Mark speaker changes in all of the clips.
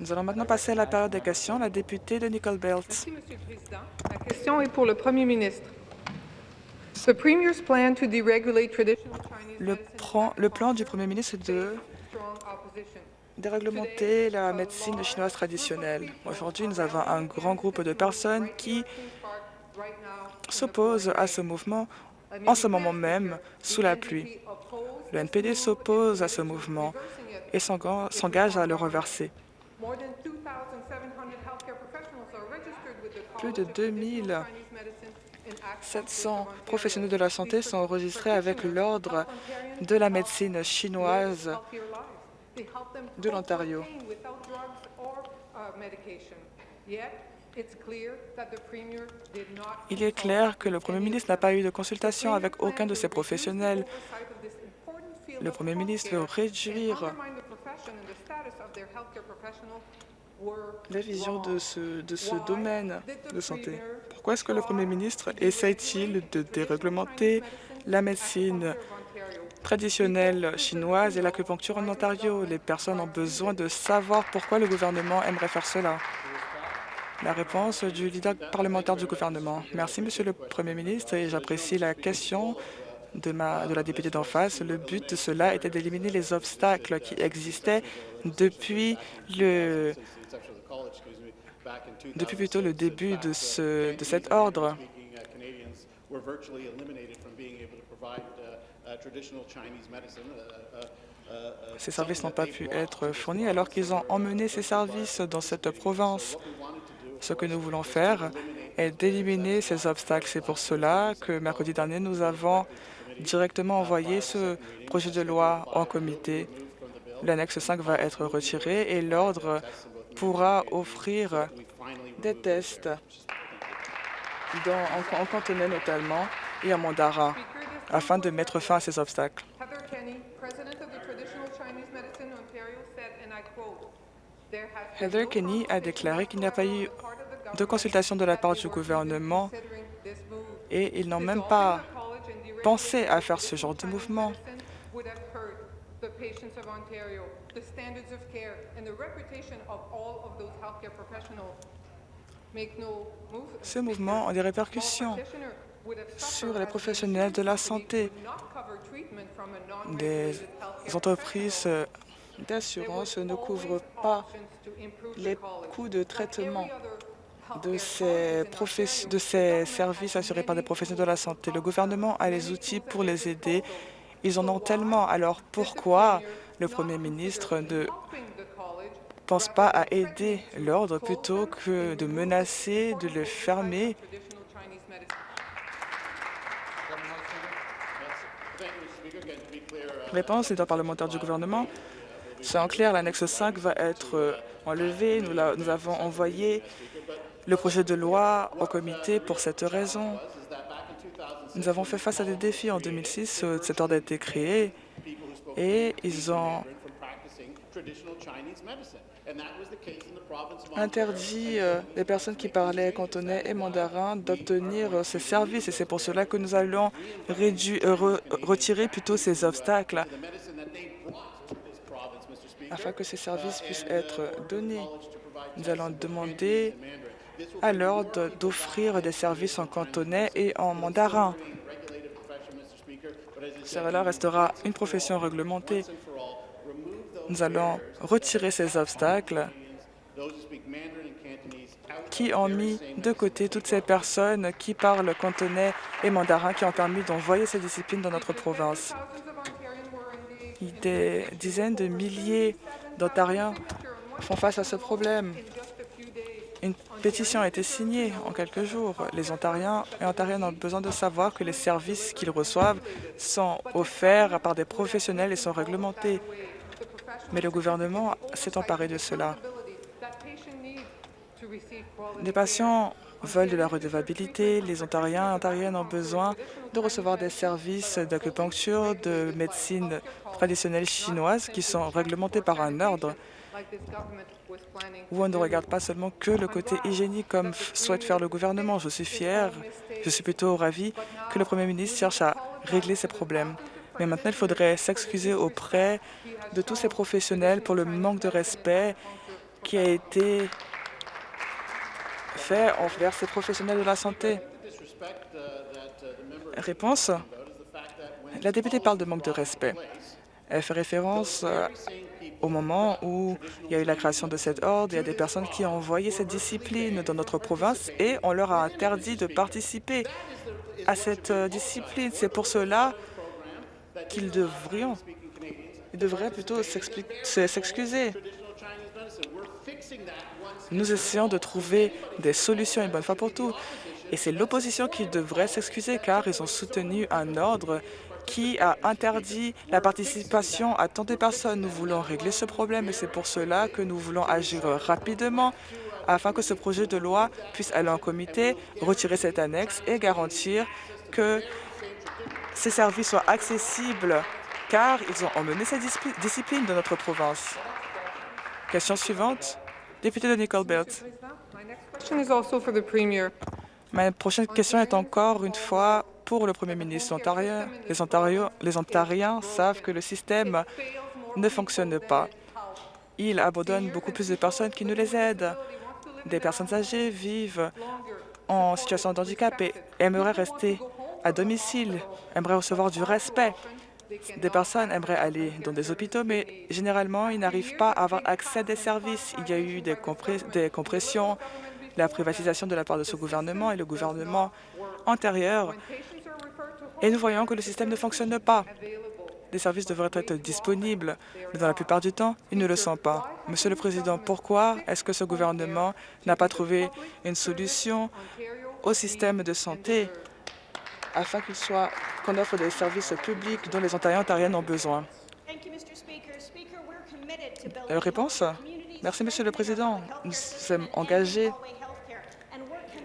Speaker 1: Nous allons maintenant passer à la période des questions. La députée de Nicole Belt.
Speaker 2: Merci, Monsieur le Président. La question est pour le Premier ministre. The Premier's plan to deregulate traditional Chinese
Speaker 1: Le,
Speaker 2: medicine
Speaker 1: plan- le plan du Premier ministre est de déréglementer la médecine chinoise traditionnelle. Aujourd'hui, nous avons un grand groupe de personnes qui s'opposent à ce mouvement en ce moment même sous la pluie. Le NPD s'oppose à ce mouvement et s'enga- s'engage à le reverser.
Speaker 2: more than 2,700 healthcare professionals are registered with the
Speaker 1: Plus de
Speaker 2: of Traditional
Speaker 1: 2700
Speaker 2: Chinese Medicine in Act
Speaker 1: 700 professionnels de la santé sont enregistrés avec l'Ordre de la médecine chinoise de l'Ontario. Il est clair que le Premier ministre n'a pas eu de consultation avec aucun de ces professionnels.
Speaker 2: oversight of this important field
Speaker 1: Le Premier ministre veut réduire la vision de ce, de ce domaine de santé. Pourquoi est-ce que le Premier ministre essaye-t-il de déréglementer la médecine traditionnelle chinoise et l'acupuncture en Ontario? Les personnes ont besoin de savoir pourquoi le gouvernement aimerait faire cela. La réponse du leader parlementaire du gouvernement. Merci, Monsieur le Premier ministre, et j'apprécie la question de, la députée d'en face. Le but de cela était d'éliminer les obstacles qui existaient depuis le depuis plutôt le début de, ce, de cet ordre. Ces services n'ont pas pu être fournis alors qu'ils ont emmené ces services dans cette province. Ce que nous voulons faire est d'éliminer ces obstacles. C'est pour cela que mercredi dernier, nous avons directement envoyé ce projet de loi en comité. L'annexe 5 va être retiré et l'ordre pourra offrir des tests dans, en, en cantonais notamment et en mandarin afin de mettre fin à ces obstacles.
Speaker 2: Heather Kenny, president of the Traditional Chinese Medicine Ontario, said, and I quote, "There has been
Speaker 1: Heather
Speaker 2: no
Speaker 1: Kenny a déclaré qu'il n'y a pas eu de consultation de la part du gouvernement et ils n'ont même pas pensé à faire ce genre de mouvement. Ce mouvement a des répercussions sur les professionnels de la santé. Des entreprises d'assurance ne couvrent pas les coûts de traitement de ces, professe- de ces services assurés par des professionnels de la santé. Le gouvernement a les outils pour les aider. Ils en ont tellement. Alors pourquoi le Premier ministre ne pense pas à aider l'ordre plutôt que de menacer de le fermer? Réponse leader parlementaire du gouvernement. C'est en clair, l'annexe 5 va être enlevée. Nous, la- nous avons envoyé le projet de loi au comité pour cette raison. Nous avons fait face à des défis en 2006. euh, Cet ordre a été créé et ils ont interdit euh, les personnes qui parlaient cantonais et mandarin d'obtenir euh, ces services. Et c'est pour cela que nous allons euh, re- retirer plutôt ces obstacles afin que ces services puissent être donnés. Nous allons demander l'ordre d'offrir des services en cantonais et en mandarin. Cela restera une profession réglementée. Nous allons retirer ces obstacles qui ont mis de côté toutes ces personnes qui parlent cantonais et mandarin qui ont permis d'envoyer ces disciplines dans notre province. Des dizaines de milliers d'Ontariens font face à ce problème. Une pétition a été signée en quelques jours. Les Ontariens et Ontariennes ont besoin de savoir que les services qu'ils reçoivent sont offerts par des professionnels et sont réglementés. Mais le gouvernement s'est emparé de cela. Les patients veulent de la redevabilité. Les Ontariens et Ontariennes ont besoin de recevoir des services d'acupuncture, de médecine traditionnelle chinoise qui sont réglementés par un ordre où on ne regarde pas seulement que le côté hygiénique comme souhaite faire le gouvernement. Je suis fier, je suis plutôt ravi que le Premier ministre cherche à régler ces problèmes. Mais maintenant, il faudrait s'excuser auprès de tous ces professionnels pour le manque de respect qui a été fait envers ces professionnels de la santé. Réponse. La députée parle de manque de respect. Elle fait référence au moment où il y a eu la création de cet ordre, il y a des personnes qui ont envoyé cette discipline dans notre province et on leur a interdit de participer à cette euh, discipline. C'est pour cela qu'ils devraient, devraient plutôt s'excuser. Nous essayons de trouver des solutions une bonne fois pour tout. Et c'est l'opposition qui devrait s'excuser car ils ont soutenu un ordre qui a interdit la participation à tant de personnes. Nous voulons régler ce problème et c'est pour cela que nous voulons agir rapidement afin que ce projet de loi puisse aller en comité, retirer cette annexe et garantir que ces services soient accessibles car ils ont emmené cette discipline de notre province. Question suivante, député de Nicole Belt. Ma prochaine question est encore une fois pour le Premier ministre ontarien. Les, Ontario, les Ontariens savent que le système ne fonctionne pas. Il abandonne beaucoup plus de personnes qui nous les aident. Des personnes âgées vivent en situation de handicap et aimeraient rester à domicile, aimeraient recevoir du respect. Des personnes aimeraient aller dans des hôpitaux, mais généralement, ils n'arrivent pas à avoir accès à des services. Il y a eu des, des compressions, la privatisation de la part de ce gouvernement et le gouvernement antérieur. Et nous voyons que le système ne fonctionne pas. Les services devraient être disponibles, mais dans la plupart du temps, ils ne le sont pas. Monsieur le Président, pourquoi est-ce que ce gouvernement n'a pas trouvé une solution au système de santé afin qu'il soit qu'on offre des services publics dont les Ontariens et Ontariennes ont besoin? Euh, réponse Merci, Monsieur le Président. Nous sommes engagés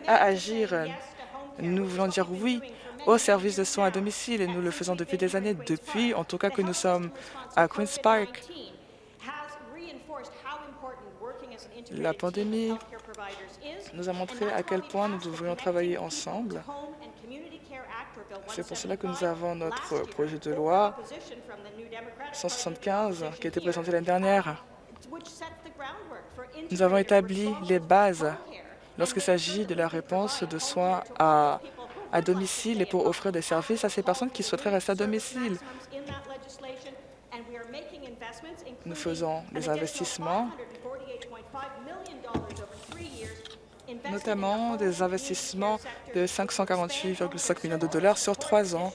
Speaker 1: à agir. Nous voulons dire oui aux services de soins à domicile et nous le faisons depuis des années, depuis en tout cas que nous sommes à Queen's Park. La pandémie nous a montré à quel point nous devrions travailler ensemble c'est pour cela que nous avons notre projet de loi 175 qui a été présenté l'année dernière. Nous avons établi les bases lorsqu'il s'agit de la réponse de soins à, domicile et pour offrir des services à ces personnes qui souhaiteraient rester à domicile. Nous faisons des investissements notamment des investissements de 548,5 millions de dollars sur trois ans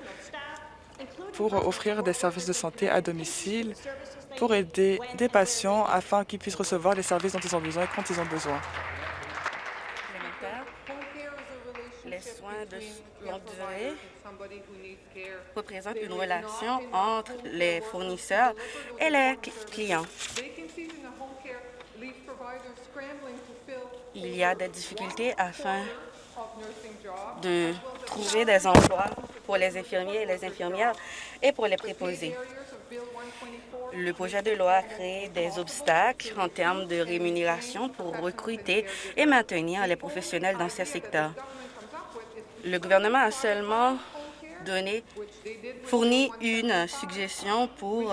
Speaker 1: pour offrir des services de santé à domicile pour aider des patients afin qu'ils puissent recevoir les services dont ils ont besoin quand ils ont besoin.
Speaker 3: Les soins de longue durée représentent une relation entre les fournisseurs et les clients. il y a des difficultés afin de trouver des emplois pour les infirmiers et les infirmières et pour les préposés. Le projet de loi crée des obstacles en termes de rémunération pour recruter et maintenir les professionnels dans ces secteurs. Le gouvernement a seulement fourni une suggestion pour,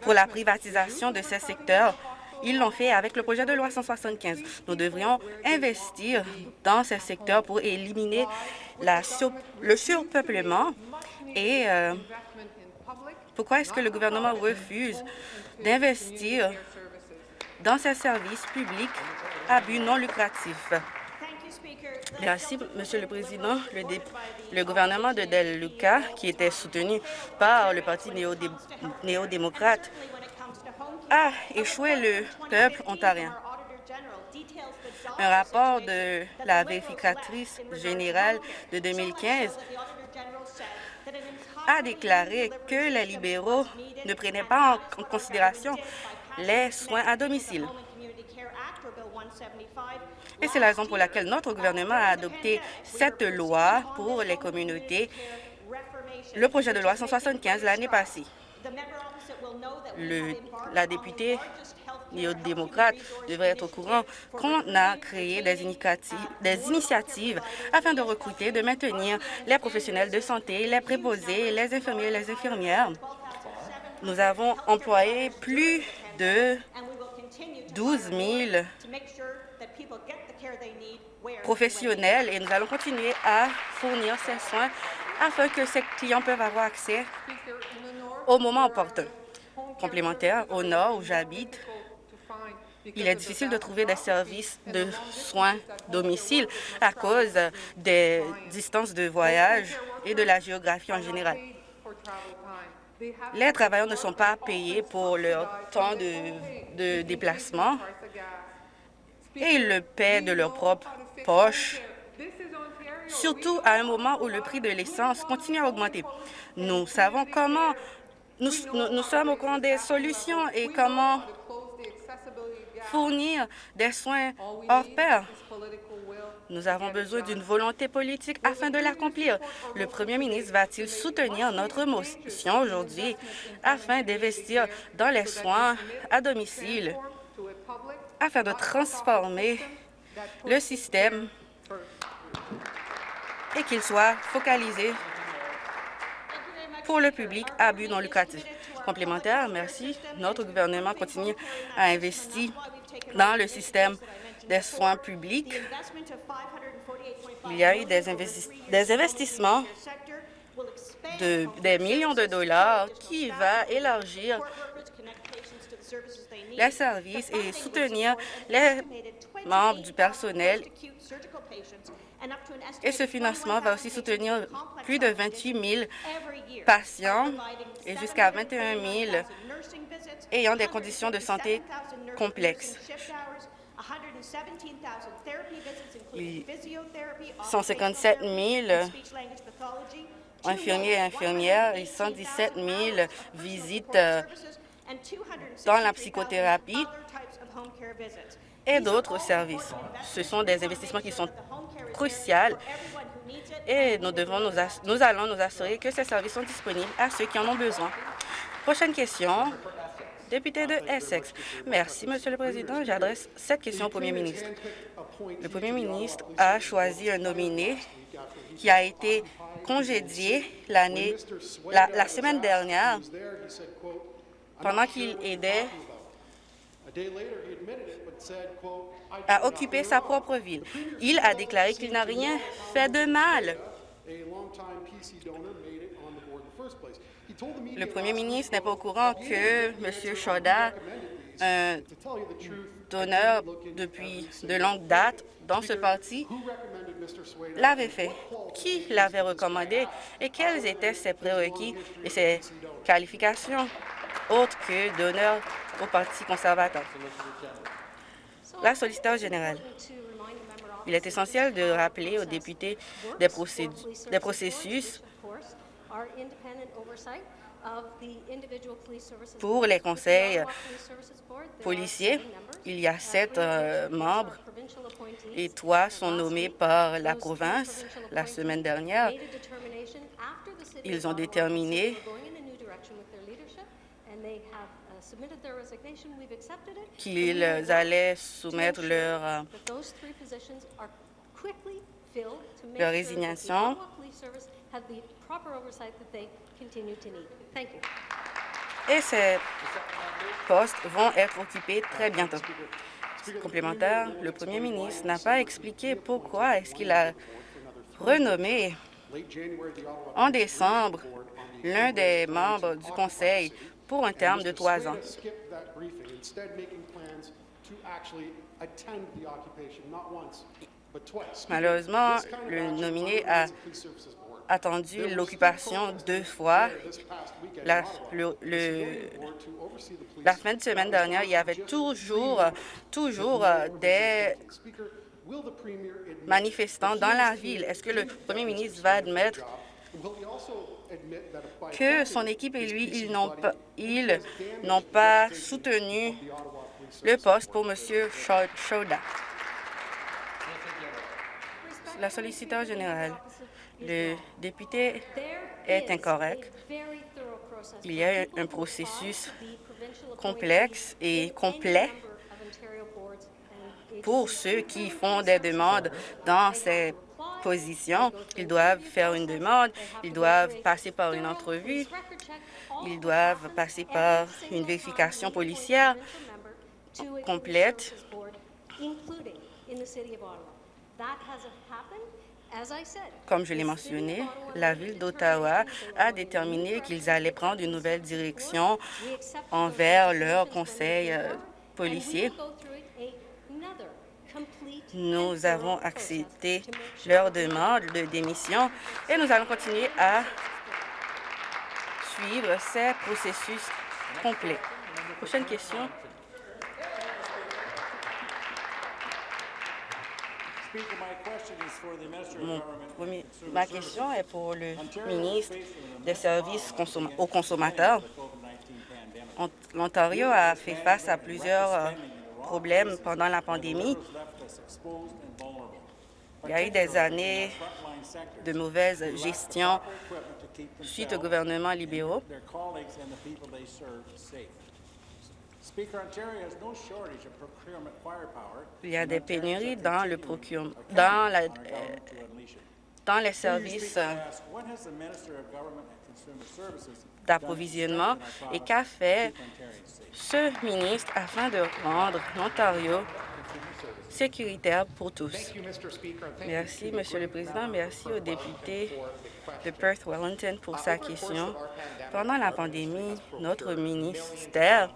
Speaker 3: pour la privatisation de ces secteurs ils l'ont fait avec le projet de loi 175. Nous devrions investir dans ce secteur pour éliminer le surpeuplement et euh, pourquoi est-ce que le gouvernement refuse d'investir dans ces services publics à but non lucratif? Merci, Monsieur le Président. Le, le gouvernement de Del Luca, qui était soutenu par le Parti néo-démocrate, a échoué le peuple ontarien. Un rapport de la vérificatrice générale de 2015 a déclaré que les libéraux ne prenaient pas en considération les soins à domicile. Et c'est la raison pour laquelle notre gouvernement a adopté cette loi pour les communautés, le projet de loi 175 l'année passée. La députée néo-démocrate devrait être au courant qu'on a créé des initiatives, afin de recruter, de maintenir les professionnels de santé, les préposés, les infirmiers et les infirmières. Nous avons employé plus de 12 000 professionnels et nous allons continuer à fournir ces soins afin que ces clients peuvent avoir accès au moment opportun. Au nord où j'habite, il est difficile de trouver des services de soins domicile à cause des distances de voyage et de la géographie en général. Les travailleurs ne sont pas payés pour leur temps de, de déplacement et ils le paient de leur propre poche, surtout à un moment où le prix de l'essence continue à augmenter. Nous savons comment, nous, sommes au courant des solutions et comment fournir des soins hors pair. Nous avons besoin d'une volonté politique afin de l'accomplir. Le premier ministre va-t-il soutenir notre motion aujourd'hui afin d'investir dans les soins à domicile, afin de transformer le système et qu'il soit focalisé pour le public à but non lucratif. Complémentaire, merci. Notre gouvernement continue à investir dans le système des soins publics. Il y a eu des, des investissements de des millions de dollars qui va élargir les services et soutenir les membres du personnel. Et ce financement va aussi soutenir plus de 28 000 patients et jusqu'à 21 000 ayant des conditions de santé complexes. Il- 157 000 infirmiers et infirmières et 117 000 visites euh, dans la psychothérapie et d'autres services. Ce sont des investissements qui sont cruciaux et nous, devons nous, allons nous assurer que ces services sont disponibles à ceux qui en ont besoin. Prochaine question, député de Essex. Merci, Monsieur le Président. J'adresse cette question au Premier ministre. Le Premier ministre a choisi un nominé qui a été congédié l'année, la, la semaine dernière pendant qu'il aidait à occuper sa propre ville. Il a déclaré qu'il n'a rien fait de mal. Le premier ministre n'est pas au courant que M. Choda, un donneur depuis de longue date dans ce parti, l'avait fait. Qui l'avait recommandé et quels étaient ses prérequis et ses qualifications autres que donneur au Parti conservateur? La solliciteur générale. Il est essentiel de rappeler aux députés des, des processus pour les conseils policiers. Il y a sept euh, membres et trois sont nommés par la province la semaine dernière. Ils ont déterminé qu'ils allaient soumettre leur, euh, leur résignation. Et ces postes vont être occupés très bientôt. Complémentaire, le premier ministre n'a pas expliqué pourquoi est-ce qu'il a renommé en décembre l'un des membres du conseil pour un terme de trois ans. Malheureusement, le nominé a attendu l'occupation deux fois. La, le- le- de semaine dernière, il y avait toujours, toujours euh, des manifestants dans la ville. Est-ce que le premier ministre va admettre que son équipe et lui, ils n'ont pas, ils pas soutenu le poste pour M. Chauda? La solliciteur générale. Le député est incorrect. Il y a un processus complexe et complet pour ceux qui font des demandes dans ces positions. Ils doivent faire une demande, ils doivent passer par une entrevue, ils doivent passer par une vérification policière complète. Comme je l'ai mentionné, la Ville d'Ottawa a déterminé qu'ils allaient prendre une nouvelle direction envers leur conseil euh, policier. Nous avons accepté leur demande de démission et nous allons continuer à suivre ces processus complets. Prochaine question. ma question est pour le ministre des Services aux consommateurs. L'Ontario a fait face à plusieurs euh, problèmes pendant la pandémie. Il y a eu des années de mauvaise gestion suite au gouvernement libéraux. Il y a des pénuries dans le procurement, dans, la, dans les services d'approvisionnement et qu'a fait ce ministre afin de rendre l'Ontario sécuritaire pour tous. Merci, Monsieur le Président. Merci au député de Perth-Wellington pour sa question. Pendant la pandémie, notre ministère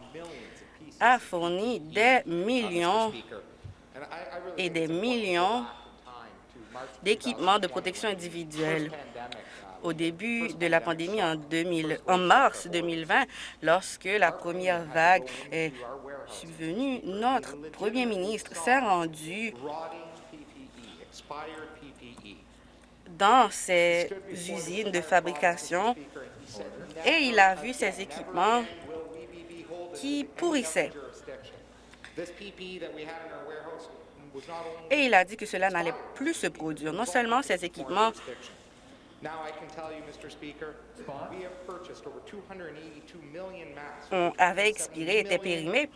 Speaker 3: a fourni des millions et des millions d'équipements de protection individuelle. Au début de la pandémie en, 2000, en mars 2020, lorsque la première vague est subvenue, notre premier ministre s'est rendu dans ces usines de fabrication et il a vu ces équipements qui pourrissait. Et il a dit que cela n'allait plus se produire. Non seulement ces équipements avaient expiré, étaient périmés,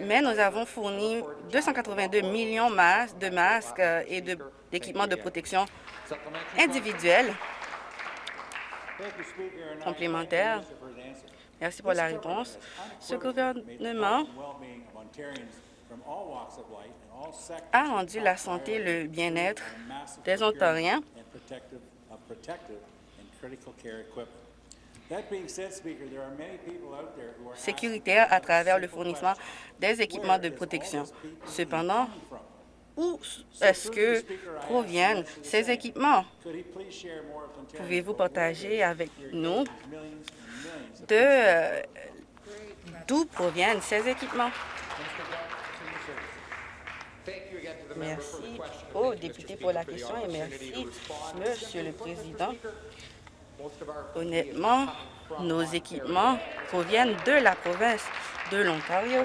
Speaker 3: mais nous avons fourni 282 millions de masques euh, et d'équipements de protection individuels. Complémentaires Merci pour la réponse. Ce gouvernement a rendu la santé et le bien-être des Ontariens. sécuritaire à travers le fournissement des équipements de protection? Cependant, où est-ce que proviennent ces équipements? Pouvez-vous partager avec nous euh, d'où proviennent ces équipements? Merci au député pour la question et merci, Monsieur le Président. Honnêtement, nos équipements proviennent de la province de l'Ontario.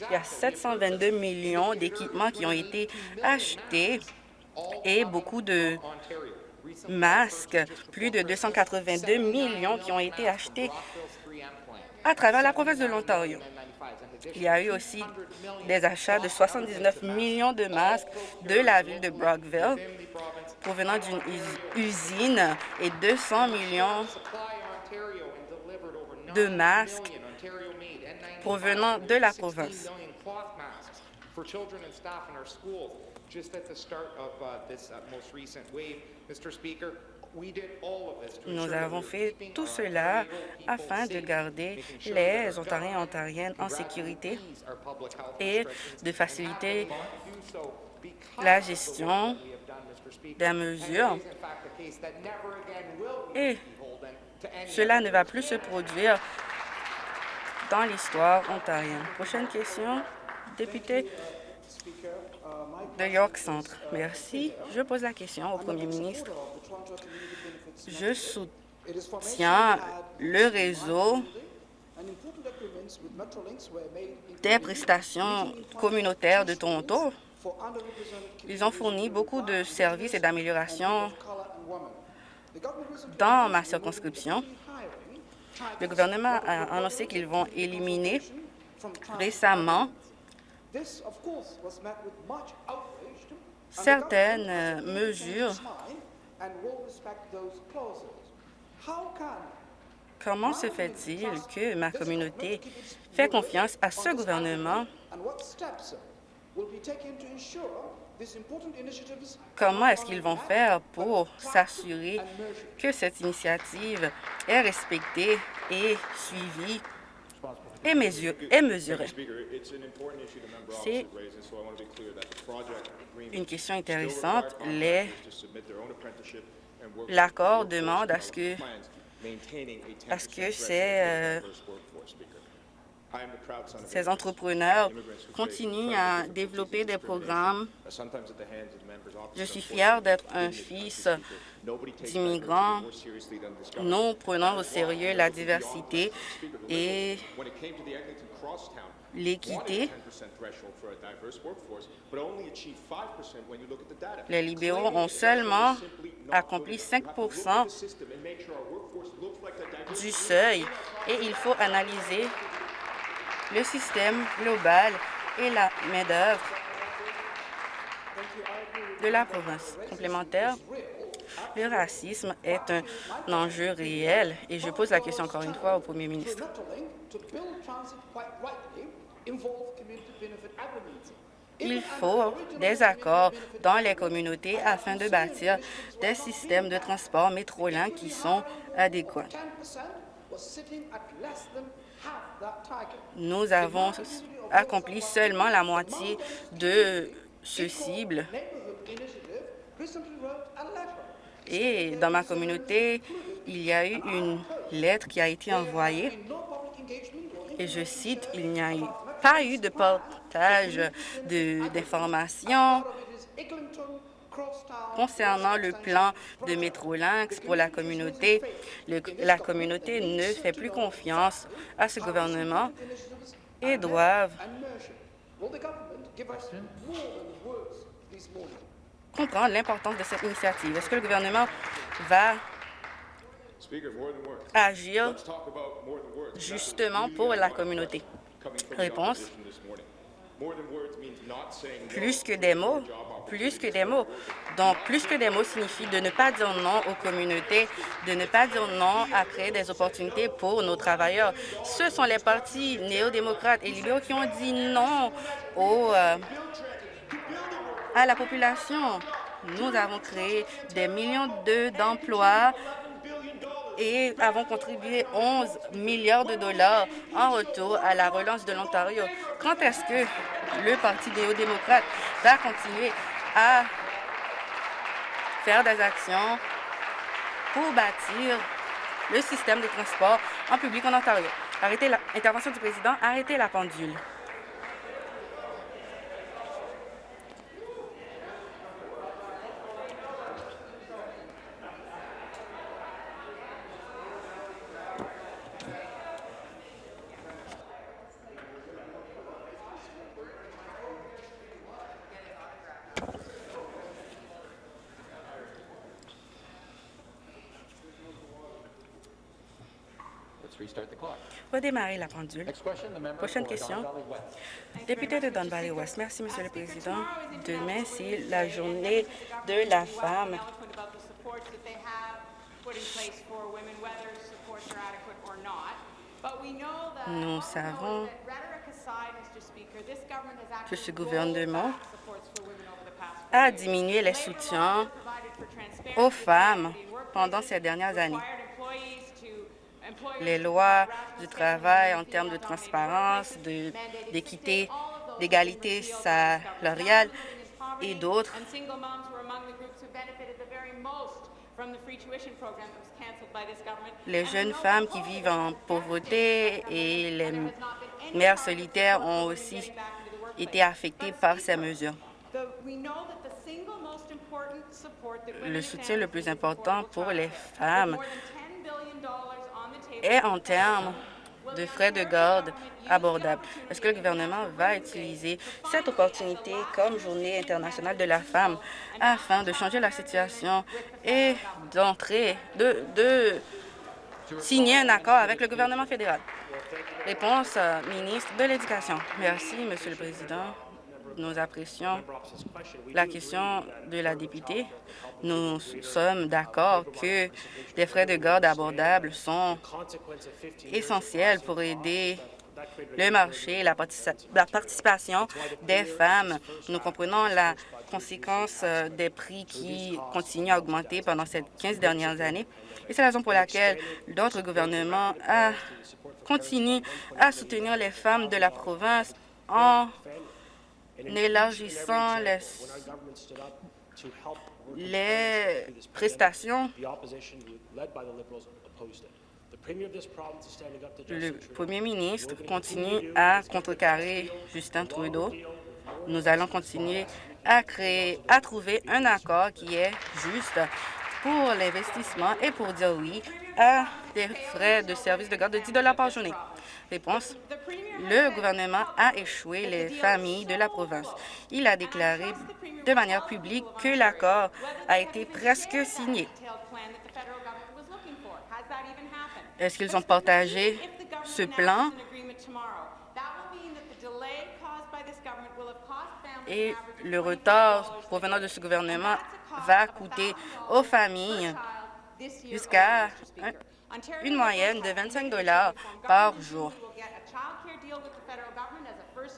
Speaker 3: Il y a 722 millions d'équipements qui ont été achetés et beaucoup de masques, plus de 282 millions qui ont été achetés à travers la province de l'Ontario. Il y a eu aussi des achats de 79 millions de masques de la ville de Brockville provenant d'une usine et 200 millions de masques provenant de la province. Nous avons fait tout cela afin de garder les Ontariens et Ontariennes en sécurité et de faciliter la gestion des mesures. Et cela ne va plus se produire dans l'histoire ontarienne. Prochaine question, député de York Centre. Merci. Je pose la question au premier ministre. Je soutiens le réseau des prestations communautaires de Toronto Ils ont fourni beaucoup de services et d'améliorations dans ma circonscription. Le gouvernement a annoncé qu'ils vont éliminer récemment certaines mesures. Comment se fait-il que ma communauté fait confiance à ce gouvernement? Comment est-ce qu'ils vont faire pour s'assurer que cette initiative est respectée et suivie? Et, mesurée? C'est une question intéressante. L'accord demande à ce que, à ce que ces ces entrepreneurs continuent à développer des programmes. Je suis fier d'être un fils d'immigrants. Nous prenons au sérieux la diversité et l'équité. Les libéraux ont seulement accompli 5% du seuil et il faut analyser le système global et la main-d'œuvre de la province. Complémentaire, le racisme est un enjeu réel et je pose la question encore une fois au premier ministre. Il faut des accords dans les communautés afin de bâtir des systèmes de transport métrolins qui sont adéquats. Nous avons accompli seulement la moitié de ce cible. Et dans ma communauté, il y a eu une lettre qui a été envoyée et je cite, il n'y a pas eu de portage d'informations Concernant le plan de Métrolinx pour la communauté, la communauté ne fait plus confiance à ce gouvernement et doivent comprendre l'importance de cette initiative. Est-ce que le gouvernement va agir justement pour la communauté? Réponse. Plus que des mots, plus que des mots. Donc, plus que des mots signifie de ne pas dire non aux communautés, de ne pas dire non à créer des opportunités pour nos travailleurs. Ce sont les partis néo-démocrates et libéraux qui ont dit non au, euh, à la population. Nous avons créé des millions d'emplois et avons contribué 11 milliards de dollars en retour à la relance de l'Ontario. Quand est-ce que le Parti néo-démocrate va continuer à faire des actions pour bâtir le système de transport en public en Ontario? Arrêtez l'intervention du président, arrêtez la pendule. Redémarrer la pendule. Prochaine question. Député de Don Valley West. Merci, Monsieur le Président. Demain, c'est la journée de la femme. Nous savons que ce gouvernement a diminué les soutiens aux femmes pendant ces dernières années les lois du travail en termes de transparence, d'équité, d'égalité salariale et d'autres. Les jeunes femmes qui vivent en pauvreté et les mères solitaires ont aussi été affectées par ces mesures. Le soutien le plus important pour les femmes est en termes de frais de garde abordables. Est-ce que le gouvernement va utiliser cette opportunité comme Journée internationale de la femme afin de changer la situation et d'entrer, de, de signer un accord avec le gouvernement fédéral? Réponse, euh, ministre de l'Éducation. Merci, Monsieur le Président. Nous apprécions la question de la députée. Nous sommes d'accord que des frais de garde abordables sont essentiels pour aider le marché, la, la participation des femmes. Nous comprenons la conséquence euh, des prix qui continuent à augmenter pendant ces 15 dernières années. Et c'est la raison pour laquelle d'autres gouvernements continuent à soutenir les femmes de la province en élargissant les, prestations. Le premier ministre continue à contrecarrer Justin Trudeau. Nous allons continuer à créer, à trouver un accord qui est juste pour l'investissement et pour dire oui à des frais de service de garde de 10 par journée. Réponse. Le gouvernement a échoué les familles de la province. Il a déclaré de manière publique que l'accord a été presque signé. Est-ce qu'ils ont partagé ce plan? Et le retard provenant de ce gouvernement va coûter aux familles jusqu'à une moyenne de 25 dollars par jour.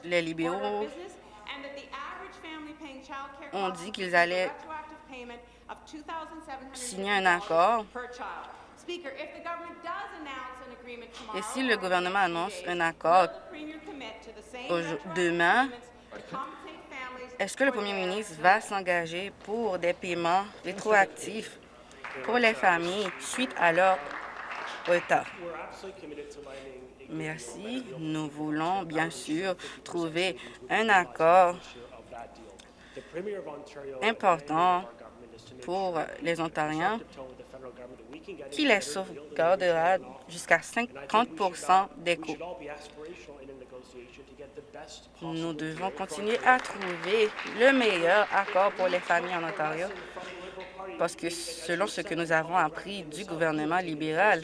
Speaker 3: Les libéraux ont dit qu'ils allaient signer un accord. Et si le gouvernement annonce un accord demain, est-ce que le premier ministre va s'engager pour des paiements rétroactifs pour les familles suite à leur retard? Merci. Nous voulons bien sûr trouver un accord important pour les Ontariens qui les sauvegardera jusqu'à 50 des coûts. Nous devons continuer à trouver le meilleur accord pour les familles en Ontario parce que selon ce que nous avons appris du gouvernement libéral,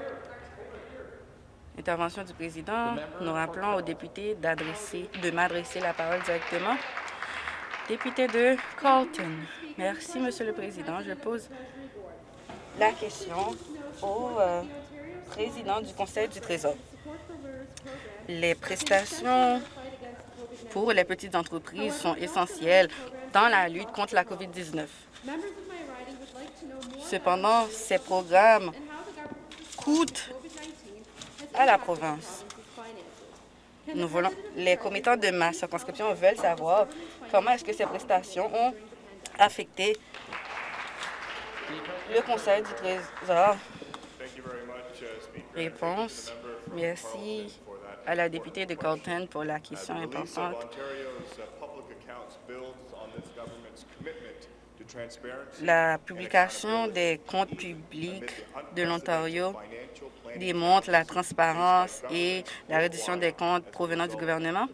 Speaker 3: Intervention du président. Nous rappelons aux députés de m'adresser la parole directement. Député de Carlton. Merci, Monsieur le Président. Je pose la question au euh, président du Conseil du Trésor. Les prestations pour les petites entreprises sont essentielles dans la lutte contre la COVID-19. Cependant, ces programmes coûtent à la province. Nous voulons, les commettants de ma circonscription veulent savoir comment est-ce que ces prestations ont affecté le Conseil du Trésor. Réponse. Merci à la députée de Colton pour la question importante. La publication des comptes publics de l'Ontario démontre la transparence et la réduction des comptes provenant du gouvernement.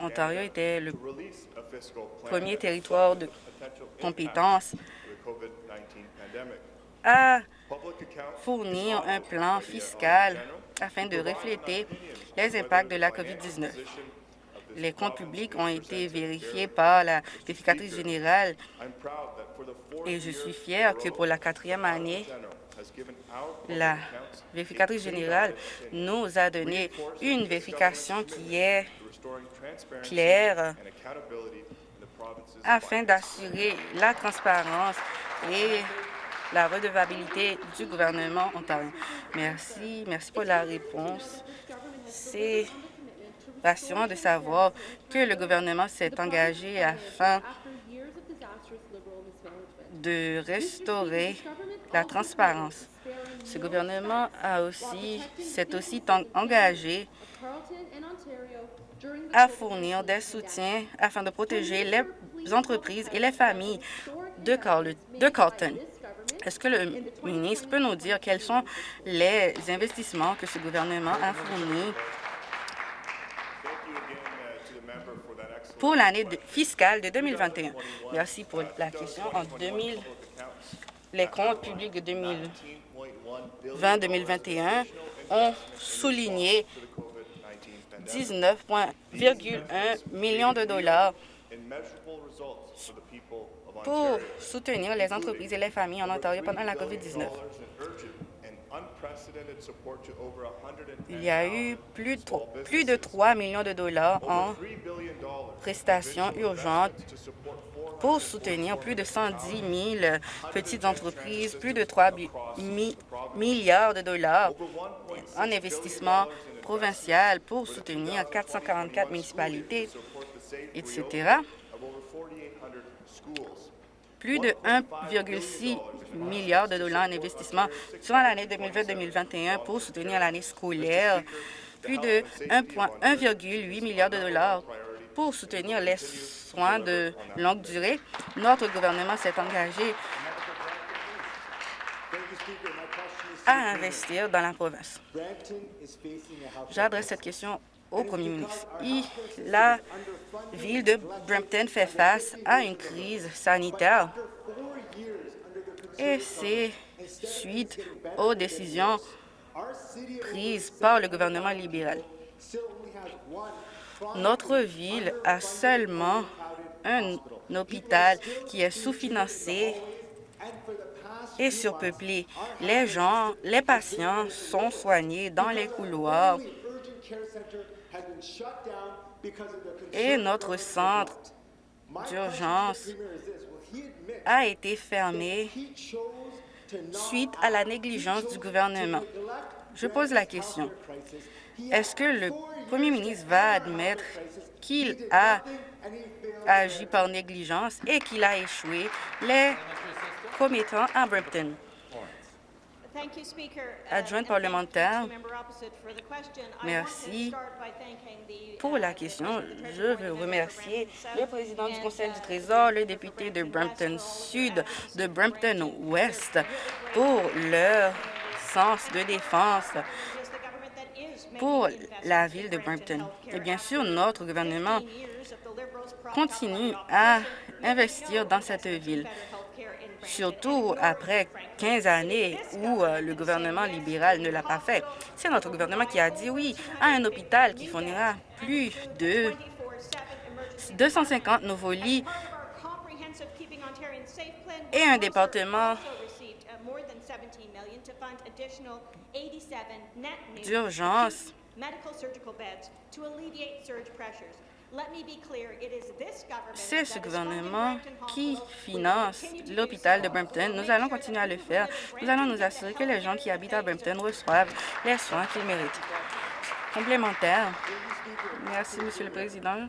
Speaker 3: Ontario était le premier territoire de compétence à fournir un plan fiscal afin de refléter les impacts de la COVID-19. Les comptes publics ont été vérifiés par la vérificatrice générale et je suis fier que pour la quatrième année, la vérificatrice générale nous a donné une vérification qui est claire afin d'assurer la transparence et la redevabilité du gouvernement ontarien. Merci. Merci pour la réponse. C'est rassurant de savoir que le gouvernement s'est engagé afin de restaurer la transparence. Ce gouvernement a aussi s'est aussi engagé à fournir des soutiens afin de protéger les entreprises et les familles de, Carlton. Est-ce que le ministre peut nous dire quels sont les investissements que ce gouvernement a fournis pour l'année fiscale de 2021? Merci pour la question. En 2000, les comptes publics de 2020-2021 ont souligné 19,1 millions de dollars pour soutenir les entreprises et les familles en Ontario pendant la COVID-19. Il y a eu plus de, plus de 3 millions de dollars en prestations urgentes pour soutenir plus de 110 000 petites entreprises, plus de 3 milliards de dollars en investissement provincial pour soutenir 444 municipalités, etc. Plus de 1,6 milliard de dollars en investissement sur l'année 2020-2021 pour soutenir l'année scolaire. Plus de 1,8 milliard de dollars pour soutenir les soins de longue durée. Notre gouvernement s'est engagé à investir dans la province. J'adresse cette question au la ville de Brampton fait face à une crise sanitaire et c'est suite aux décisions prises par le gouvernement libéral. Notre ville a seulement un hôpital qui est sous-financé et surpeuplé. Les gens, les patients sont soignés dans les couloirs et notre centre d'urgence a été fermé suite à la négligence du gouvernement? Je pose la question. Est-ce que le premier ministre va admettre qu'il a agi par négligence et qu'il a échoué les commettants à Brampton? Adjointe parlementaire, merci pour la question. Je veux remercier le président du Conseil du Trésor, le député de Brampton Sud, de Brampton Ouest, pour leur sens de défense pour la ville de Brampton. Et bien sûr, notre gouvernement continue à investir dans cette ville surtout après 15 années où euh, le gouvernement libéral ne l'a pas fait. C'est notre gouvernement qui a dit oui à un hôpital qui fournira plus de 250 nouveaux lits et un département d'urgence c'est ce gouvernement qui finance l'hôpital de Brampton? Nous allons continuer à le faire. Nous allons nous assurer que les gens qui habitent à Brampton reçoivent les soins qu'ils méritent. Complémentaire. Merci, Monsieur le Président.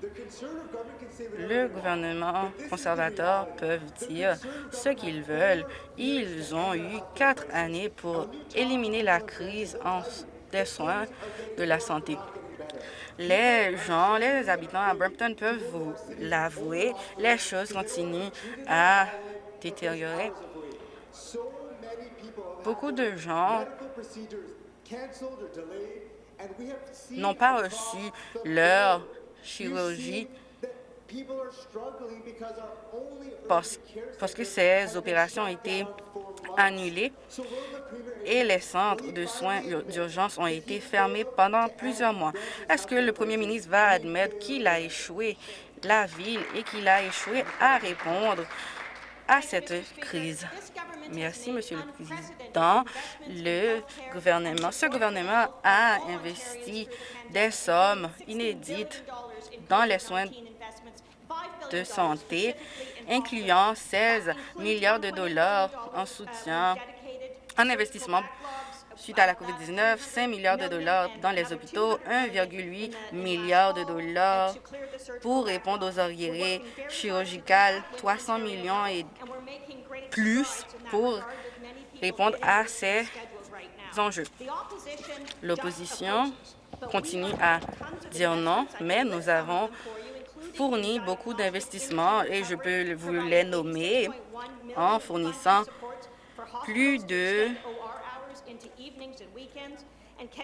Speaker 3: Le gouvernement conservateur peut dire ce qu'ils veulent. Ils ont eu quatre années pour éliminer la crise en des soins de la santé. Les gens, les habitants à Brampton peuvent vous l'avouer, les choses continuent à détériorer. Beaucoup de gens n'ont pas reçu leur chirurgie parce, parce que ces opérations ont été annulées et les centres de soins d'urgence ont été fermés pendant plusieurs mois. Est-ce que le premier ministre va admettre qu'il a échoué la ville et qu'il a échoué à répondre à cette crise? Merci, Monsieur le Président. Le gouvernement, ce gouvernement a investi des sommes inédites dans les soins de santé, incluant 16 milliards de dollars en soutien, en investissement suite à la COVID-19, 5 milliards de dollars dans les hôpitaux, 1,8 milliard de dollars pour répondre aux arriérés chirurgicales, 300 millions et plus pour répondre à ces enjeux. L'opposition continue à dire non, mais nous avons fourni beaucoup d'investissements et je peux vous les nommer en fournissant plus de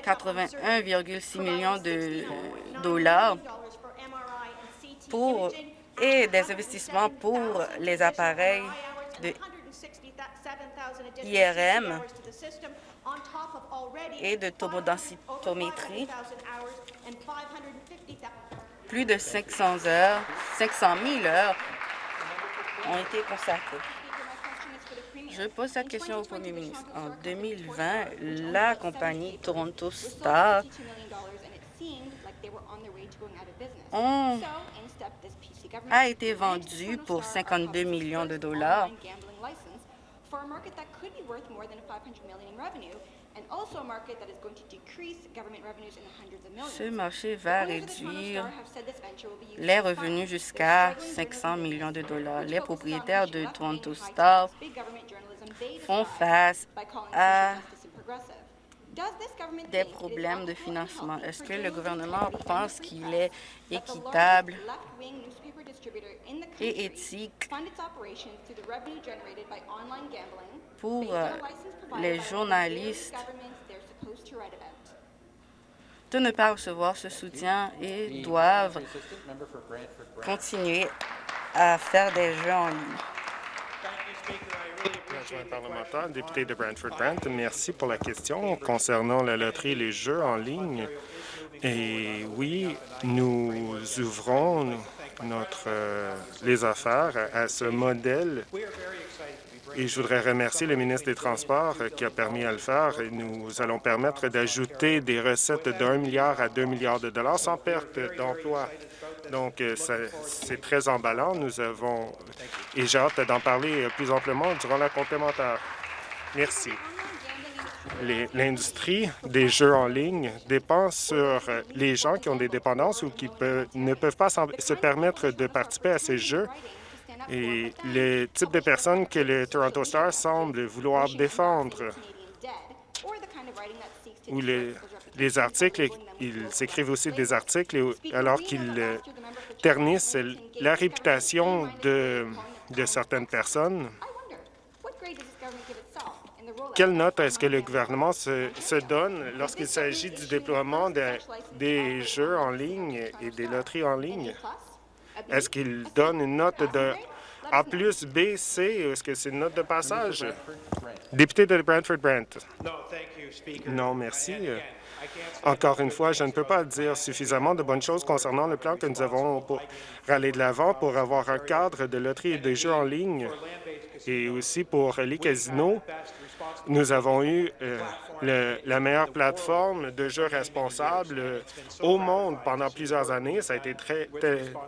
Speaker 3: 81,6 millions de dollars pour, et des investissements pour les appareils de IRM et de tomodensitométrie. Plus de 500 heures, 500 000 heures ont été consacrées. Je pose cette question au premier ministre. En 2020, la compagnie Toronto Star a été vendue pour 52 millions de dollars ce marché va réduire les revenus jusqu'à 500 millions de dollars. Les propriétaires de Toronto Star font face à des problèmes de financement? Est-ce que le gouvernement pense qu'il est équitable et éthique pour euh, les journalistes de ne pas recevoir ce soutien et doivent continuer à faire des jeux en ligne.
Speaker 4: député de merci pour la question concernant la loterie et les jeux en ligne. Et oui, nous ouvrons notre, euh, les affaires à ce modèle et je voudrais remercier le ministre des Transports euh, qui a permis à le faire. Nous allons permettre d'ajouter des recettes d'un milliard à deux milliards de dollars sans perte d'emploi. Donc, euh, c'est très emballant. Nous avons, et j'ai hâte d'en parler plus amplement durant la complémentaire. Merci. L'industrie des jeux en ligne dépend sur les gens qui ont des dépendances ou qui ne peuvent pas se permettre de participer à ces jeux et le type de personnes que le Toronto Star semble vouloir défendre. Ou les, articles, ils s'écrivent aussi des articles alors qu'ils euh, ternissent la réputation de, certaines personnes. Quelle note est-ce que le gouvernement se donne lorsqu'il s'agit du déploiement des jeux en ligne et des loteries en ligne? Est-ce qu'il donne une note de A plus, B, C? Est-ce que c'est une note de passage? Député de Brantford-Brant. Non, merci. Encore une fois, je ne peux pas dire suffisamment de bonnes choses concernant le plan que nous avons pour aller de l'avant pour avoir un cadre de loterie et de jeux en ligne et aussi pour les casinos. Nous avons eu euh, la meilleure plateforme de jeux responsables euh, au monde pendant plusieurs années. Ça a été très,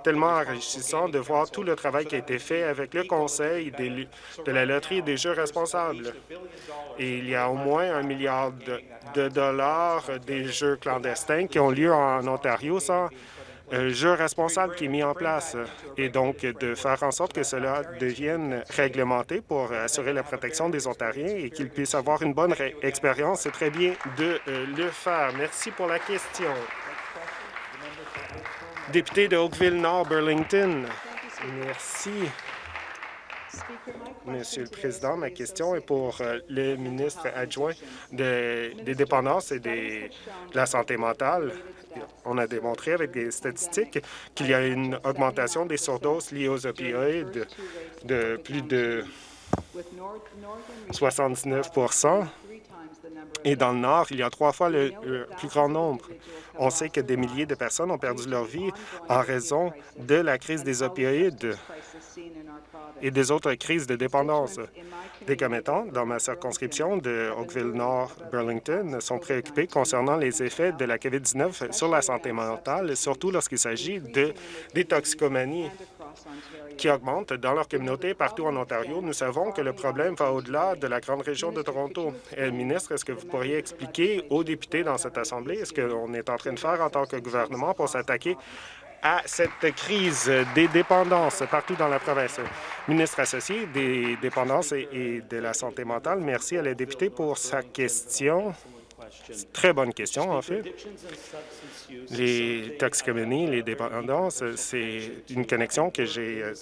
Speaker 4: tellement enrichissant de voir tout le travail qui a été fait avec le Conseil de la loterie des jeux responsables. Et il y a au moins un milliard de dollars des jeux clandestins qui ont lieu en Ontario sans jeu responsable qui est mis en place et donc de faire en sorte que cela devienne réglementé pour assurer la protection des Ontariens et qu'ils puissent avoir une bonne expérience. C'est très bien de euh, le faire. Merci pour la question. Député de Oakville-Nord, Burlington. Merci. Monsieur le Président, ma question est pour euh, le ministre adjoint des dépendances et de la santé mentale. On a démontré avec des statistiques qu'il y a une augmentation des surdoses liées aux opioïdes de plus de 79 et dans le Nord, il y a trois fois le, plus grand nombre. On sait que des milliers de personnes ont perdu leur vie en raison de la crise des opioïdes et des autres crises de dépendance. Des commettants dans ma circonscription de Oakville-Nord-Burlington sont préoccupés concernant les effets de la COVID-19 sur la santé mentale, surtout lorsqu'il s'agit de des toxicomanies qui augmentent dans leur communauté partout en Ontario. Nous savons que le problème va au-delà de la grande région de Toronto. Et, ministre, est-ce que vous pourriez expliquer aux députés dans cette Assemblée ce qu'on est en train de faire en tant que gouvernement pour s'attaquer à cette crise des dépendances partout dans la province? Ministre associé des dépendances et de la santé mentale, merci à la députée pour sa question. Très bonne question, en fait. Les toxicomanies, les dépendances, c'est une connexion que j'ai euh,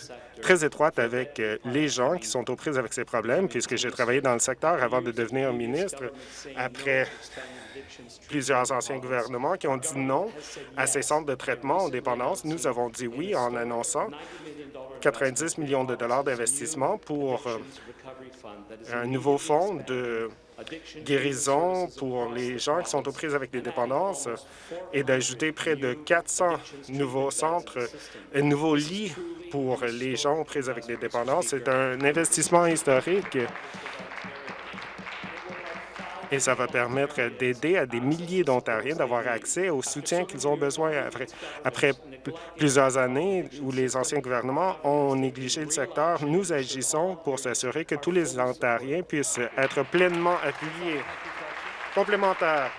Speaker 4: très étroite avec euh, les gens qui sont aux prises avec ces problèmes, puisque j'ai travaillé dans le secteur avant de devenir ministre. Après plusieurs anciens gouvernements qui ont dit non à ces centres de traitement en dépendance. Nous avons dit oui en annonçant 90 millions de dollars d'investissement pour euh, un nouveau fonds de guérison pour les gens qui sont aux prises avec des dépendances et d'ajouter près de 400 nouveaux centres, et nouveaux lits pour les gens aux prises avec des dépendances. C'est un investissement historique et ça va permettre d'aider à des milliers d'Ontariens d'avoir accès au soutien qu'ils ont besoin après, plusieurs années où les anciens gouvernements ont négligé le secteur. Nous agissons pour s'assurer que tous les Ontariens puissent être pleinement appuyés. Complémentaire.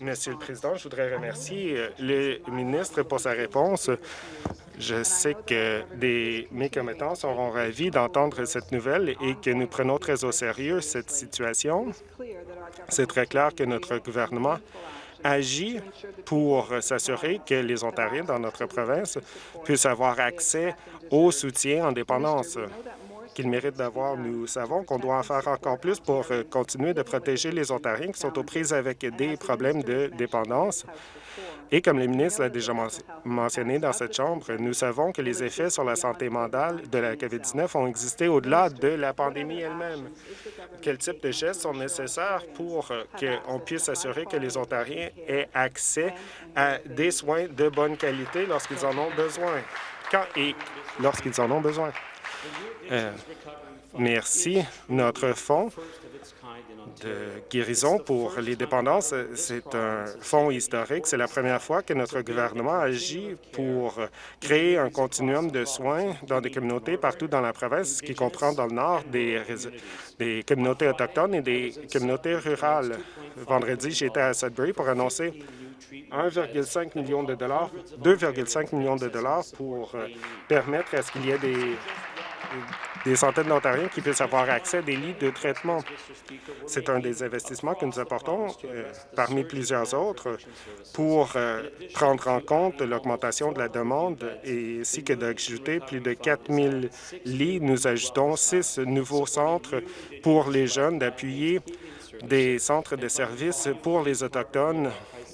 Speaker 4: Monsieur le Président, je voudrais remercier euh, le ministre pour sa réponse. Je sais que des, mes commettants seront ravis d'entendre cette nouvelle et que nous prenons très au sérieux cette situation. C'est très clair que notre gouvernement agit pour s'assurer que les Ontariens dans notre province puissent avoir accès au soutien en dépendance qu'ils méritent d'avoir. Nous savons qu'on doit en faire encore plus pour euh, continuer de protéger les Ontariens qui sont aux prises avec des problèmes de dépendance. Et comme le ministre l'a déjà mentionné dans cette Chambre, nous savons que les effets sur la santé mentale de la COVID-19 ont existé au-delà de la pandémie elle-même. Quel type de gestes sont nécessaires pour euh, qu'on puisse assurer que les Ontariens aient accès à des soins de bonne qualité lorsqu'ils en ont besoin? Quand et lorsqu'ils en ont besoin? Euh, merci. Notre fonds de guérison pour les dépendances, c'est un fonds historique. C'est la première fois que notre gouvernement agit pour créer un continuum de soins dans des communautés partout dans la province, ce qui comprend dans le nord des, des communautés autochtones et des communautés rurales. Vendredi, j'étais à Sudbury pour annoncer 1,5 million de dollars, 2,5 millions de dollars pour euh, permettre à ce qu'il y ait des des centaines d'Ontariens qui puissent avoir accès à des lits de traitement. C'est un des investissements que nous apportons euh, parmi plusieurs autres pour euh, prendre en compte l'augmentation de la demande et ainsi que d'ajouter plus de 4 000 lits. Nous ajoutons six nouveaux centres pour les jeunes, d'appuyer des centres de services pour les Autochtones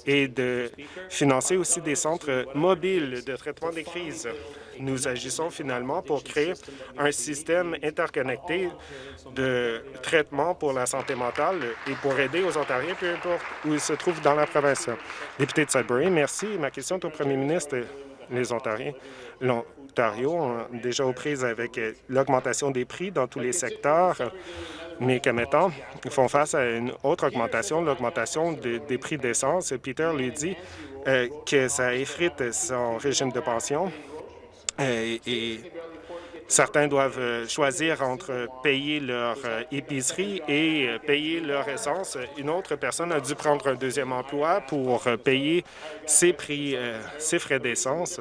Speaker 4: et de financer aussi des centres mobiles de traitement des crises nous agissons finalement pour créer un système interconnecté de traitement pour la santé mentale et pour aider aux Ontariens, peu importe où ils se trouvent dans la province. Député de Sudbury, merci. Ma question est au premier ministre. Les Ontariens, l'Ontario ont déjà aux prises avec l'augmentation des prix dans tous les secteurs mais commettants font face à une autre augmentation, l'augmentation des prix d'essence. Peter lui dit euh, que ça effrite son régime de pension euh, et certains doivent euh, choisir entre payer leur épicerie et payer leur essence. Une autre personne a dû prendre un deuxième emploi pour payer ses prix, ses frais d'essence.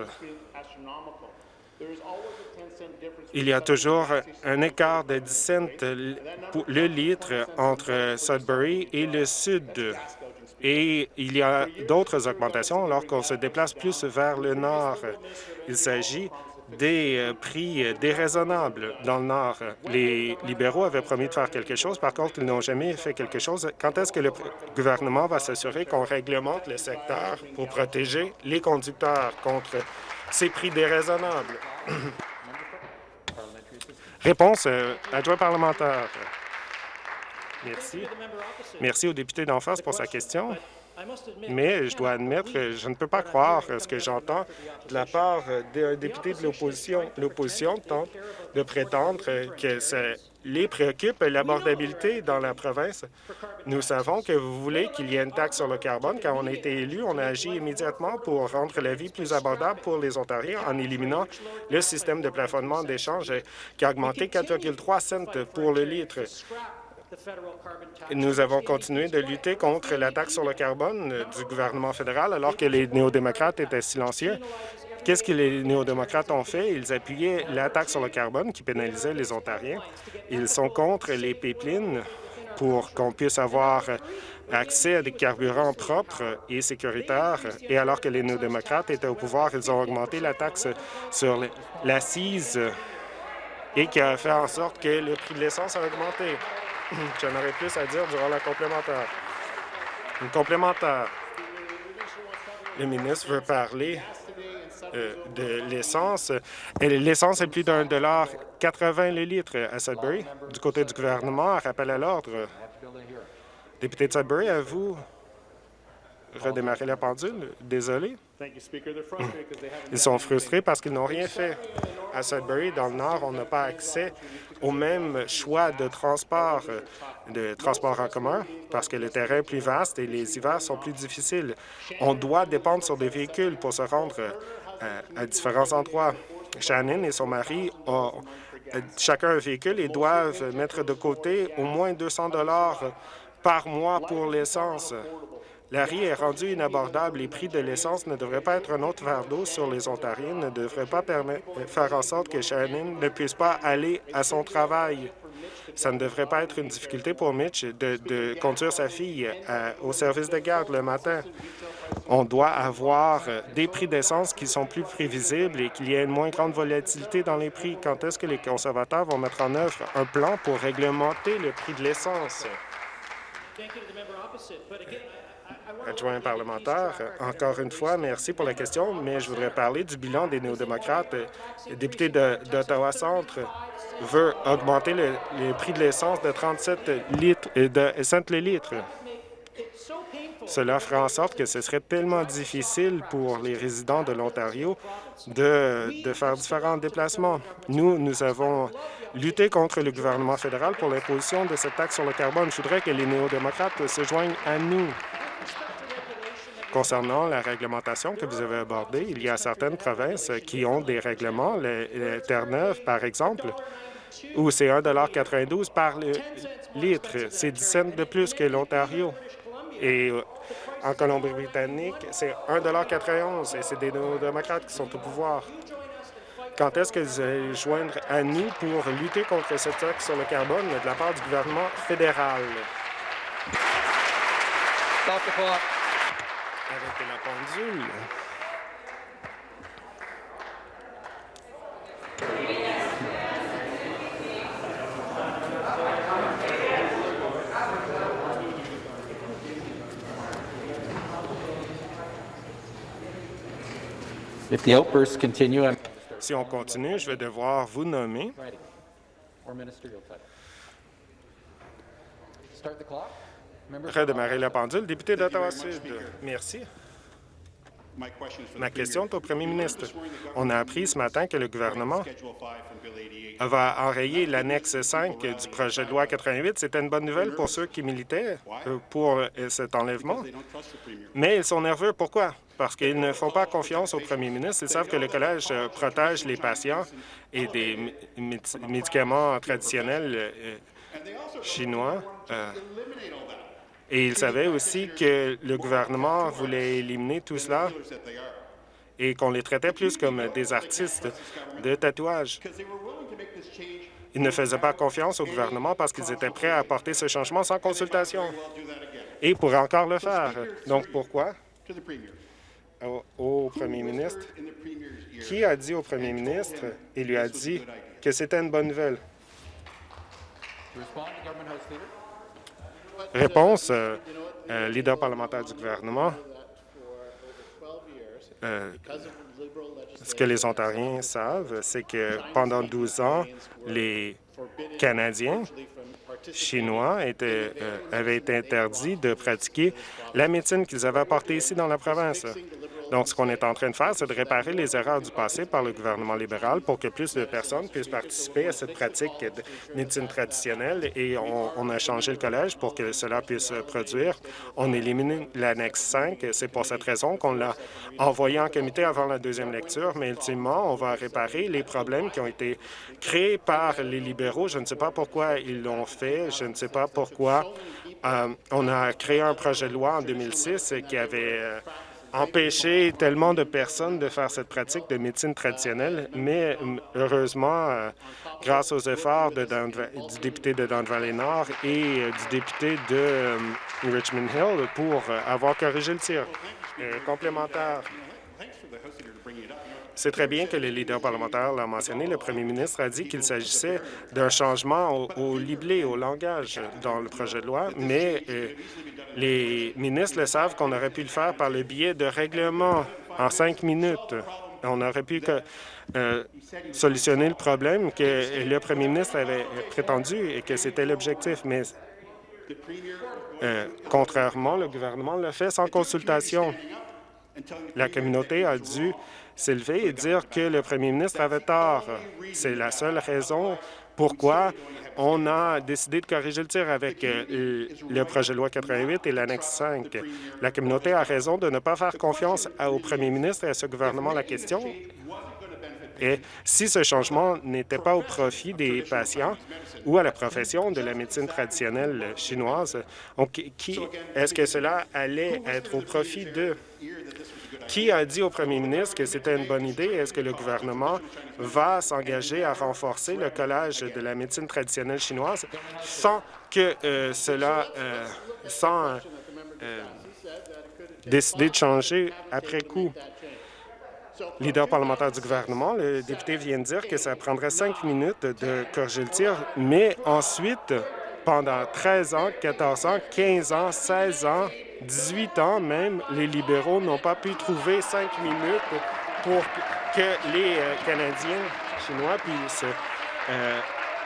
Speaker 4: Il y a toujours un écart de 10 cents le litre entre Sudbury et le sud. Et il y a d'autres augmentations alors qu'on se déplace plus vers le nord. Il s'agit des euh, prix déraisonnables dans le Nord. Les libéraux avaient promis de faire quelque chose. Par contre, ils n'ont jamais fait quelque chose. Quand est-ce que le gouvernement va s'assurer qu'on réglemente le secteur pour protéger les conducteurs contre ces prix déraisonnables? Réponse, euh, adjoint parlementaire. Merci. Merci au député d'en face pour sa question. Mais je dois admettre je ne peux pas croire ce que j'entends de la part d'un député de l'opposition. L'opposition tente de prétendre que les préoccupe l'abordabilité dans la province. Nous savons que vous voulez qu'il y ait une taxe sur le carbone. Quand on a été élu, on a agi immédiatement pour rendre la vie plus abordable pour les Ontariens en éliminant le système de plafonnement d'échange qui a augmenté 4,3 cents pour le litre. Nous avons continué de lutter contre la taxe sur le carbone du gouvernement fédéral alors que les néo-démocrates étaient silencieux. Qu'est-ce que les néo-démocrates ont fait? Ils appuyaient la taxe sur le carbone qui pénalisait les Ontariens. Ils sont contre les pipelines pour qu'on puisse avoir accès à des carburants propres et sécuritaires. Et alors que les néo-démocrates étaient au pouvoir, ils ont augmenté la taxe sur l'assise et qui a fait en sorte que le prix de l'essence a augmenté. J'en aurais plus à dire durant la complémentaire. Une complémentaire. Le ministre veut parler de l'essence. L'essence est plus d'un dollar 80 le litre à Sudbury. Du côté du gouvernement, rappel à l'ordre. Député de Sudbury, à vous redémarrer la pendule. Désolé. Ils sont frustrés parce qu'ils n'ont rien fait. À Sudbury, dans le Nord, on n'a pas accès au même choix de transport, de transport en commun, parce que le terrain est plus vaste et les hivers sont plus difficiles. On doit dépendre sur des véhicules pour se rendre euh, à, différents endroits. Shannon et son mari ont euh, chacun un véhicule et doivent mettre de côté au moins 200 dollars par mois pour l'essence. La riz est rendue inabordable. Les prix de l'essence ne devraient pas être un autre verre sur les Ontariens, ne devraient pas faire en sorte que Shannon ne puisse pas aller à son travail. Ça ne devrait pas être une difficulté pour Mitch de, conduire sa fille euh, au service de garde le matin. On doit avoir des prix d'essence qui sont plus prévisibles et qu'il y ait une moins grande volatilité dans les prix. Quand est-ce que les conservateurs vont mettre en œuvre un plan pour réglementer le prix de l'essence? Adjoint parlementaire. Encore une fois, merci pour la question, mais je voudrais parler du bilan des néo-démocrates. Le député d'Ottawa-Centre veut augmenter le, prix de l'essence de 37 litres, de cents le litre. Cela ferait en sorte que ce serait tellement difficile pour les résidents de l'Ontario de, faire différents déplacements. Nous, nous avons lutté contre le gouvernement fédéral pour l'imposition de cette taxe sur le carbone. Je voudrais que les néo-démocrates se joignent à nous. Concernant la réglementation que vous avez abordée, il y a certaines provinces qui ont des règlements, le, Terre-Neuve, par exemple, où c'est 1,92 par litre. C'est 10 cents de plus que l'Ontario. Et euh, en Colombie-Britannique, c'est 1,91 et c'est des démocrates qui sont au pouvoir. Quand est-ce vous allez joindre à nous pour lutter contre cette taxe sur le carbone de la part du gouvernement fédéral? Arrêtez la pendule.
Speaker 5: If the outbursts continue, I'm
Speaker 4: Si on continue, je vais devoir vous nommer. Redémarrer la pendule. Député d'Ottawa-Sud, merci. Ma question est au premier ministre. On a appris ce matin que le gouvernement va enrayer l'annexe 5 du projet de loi 88. C'était une bonne nouvelle pour ceux qui militaient euh, pour euh, cet enlèvement. Mais ils sont nerveux. Pourquoi? Parce qu'ils ne font pas confiance au premier ministre. Ils savent que le collège euh, protège les patients et des médicaments traditionnels chinois. Et il savait aussi que le gouvernement voulait éliminer tout cela et qu'on les traitait plus comme des artistes de tatouage. Ils ne faisaient pas confiance au gouvernement parce qu'ils étaient prêts à apporter ce changement sans consultation. Et ils pourraient encore le faire. Donc pourquoi? Au, au premier ministre. Qui a dit au premier ministre et lui a dit que c'était une bonne nouvelle? Réponse, euh, euh, leader parlementaire du gouvernement. Euh, ce que les Ontariens savent, c'est que pendant 12 ans, les Canadiens chinois avaient été interdits de pratiquer la médecine qu'ils avaient apportée ici dans la province. Donc, ce qu'on est en train de faire, c'est de réparer les erreurs du passé par le gouvernement libéral pour que plus de personnes puissent participer à cette pratique de médecine traditionnelle et on, a changé le collège pour que cela puisse produire. On élimine l'annexe 5. C'est pour cette raison qu'on l'a envoyé en comité avant la deuxième lecture, mais ultimement, on va réparer les problèmes qui ont été créés par les libéraux. Je ne sais pas pourquoi ils l'ont fait. Je ne sais pas pourquoi euh, on a créé un projet de loi en 2006 qui avait euh, empêché tellement de personnes de faire cette pratique de médecine traditionnelle, mais heureusement, euh, grâce aux efforts de du député de Don Valley Nord et euh, du député de euh, Richmond Hill pour euh, avoir corrigé le tir. Complémentaire. C'est très bien que le leader parlementaire l'a mentionné. Le premier ministre a dit qu'il s'agissait d'un changement au, libellé, au langage dans le projet de loi, mais euh, les ministres le savent qu'on aurait pu le faire par le biais de règlements en cinq minutes. On aurait pu que, euh, solutionner le problème que le premier ministre avait prétendu et que c'était l'objectif, mais euh, contrairement, le gouvernement l'a fait sans consultation. La communauté a dû s'élever et dire que le premier ministre avait tort. C'est la seule raison pourquoi on a décidé de corriger le tir avec euh, le projet de loi 88 et l'annexe 5. La communauté a raison de ne pas faire confiance au premier ministre et à ce gouvernement. La question est si ce changement n'était pas au profit des patients ou à la profession de la médecine traditionnelle chinoise, est-ce que cela allait être au profit de qui a dit au premier ministre que c'était une bonne idée? Est-ce que le gouvernement va s'engager à renforcer le collège de la médecine traditionnelle chinoise sans que euh, cela, euh, sans euh, décider de changer après coup? Leader parlementaire du gouvernement, le député vient de dire que ça prendrait cinq minutes de corriger le tir, mais ensuite, pendant 13 ans, 14 ans, 15 ans, 16 ans, 18 ans même, les libéraux n'ont pas pu trouver cinq minutes pour que les euh, Canadiens chinois puissent euh,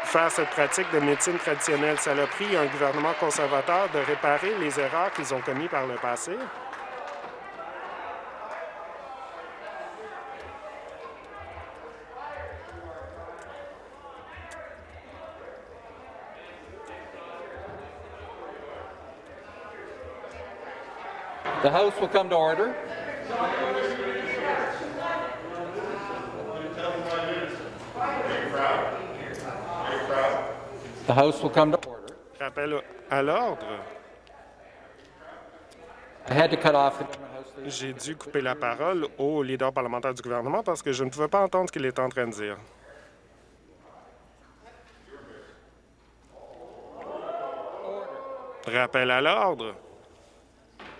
Speaker 4: faire cette pratique de médecine traditionnelle. Ça a pris un gouvernement conservateur de réparer les erreurs qu'ils ont commises par le passé.
Speaker 5: The House will come to order. The House will come to order.
Speaker 4: Rappel à l'ordre. J'ai dû couper la parole au leader parlementaire du gouvernement parce que je ne pouvais pas entendre ce qu'il était en train de dire. Rappel à l'ordre.
Speaker 5: Start the clock. The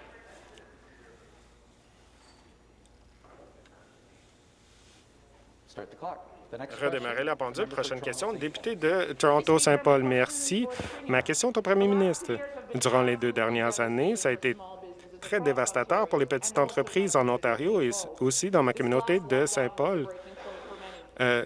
Speaker 5: next
Speaker 4: Redémarrer la pendule. Prochaine question. Député de Toronto-Saint-Paul, merci. Ma question est au premier ministre. Durant les deux dernières années, ça a été très dévastateur pour les petites entreprises en Ontario et aussi dans ma communauté de Saint-Paul. Euh,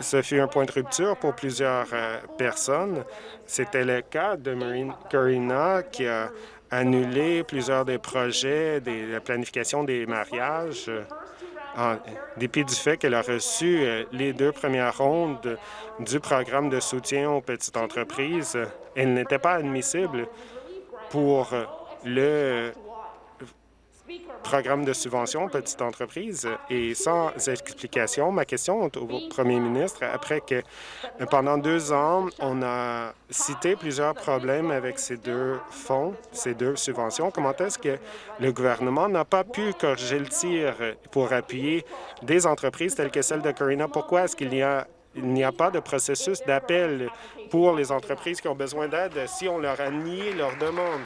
Speaker 4: ce fut un point de rupture pour plusieurs euh, personnes. C'était le cas de Marine Corina qui a annulé plusieurs des projets, des, la planification des mariages, en dépit du fait qu'elle a reçu euh, les deux premières rondes du programme de soutien aux petites entreprises. Elle n'était pas admissible pour le programme de subvention petites entreprises et sans explication. Ma question est au premier ministre, après que euh, pendant deux ans, on a cité plusieurs problèmes avec ces deux fonds, ces deux subventions, comment est-ce que le gouvernement n'a pas pu corriger le tir pour appuyer des entreprises telles que celle de Corina? Pourquoi est-ce qu'il n'y a pas de processus d'appel pour les entreprises qui ont besoin d'aide si on leur a nié leur demande?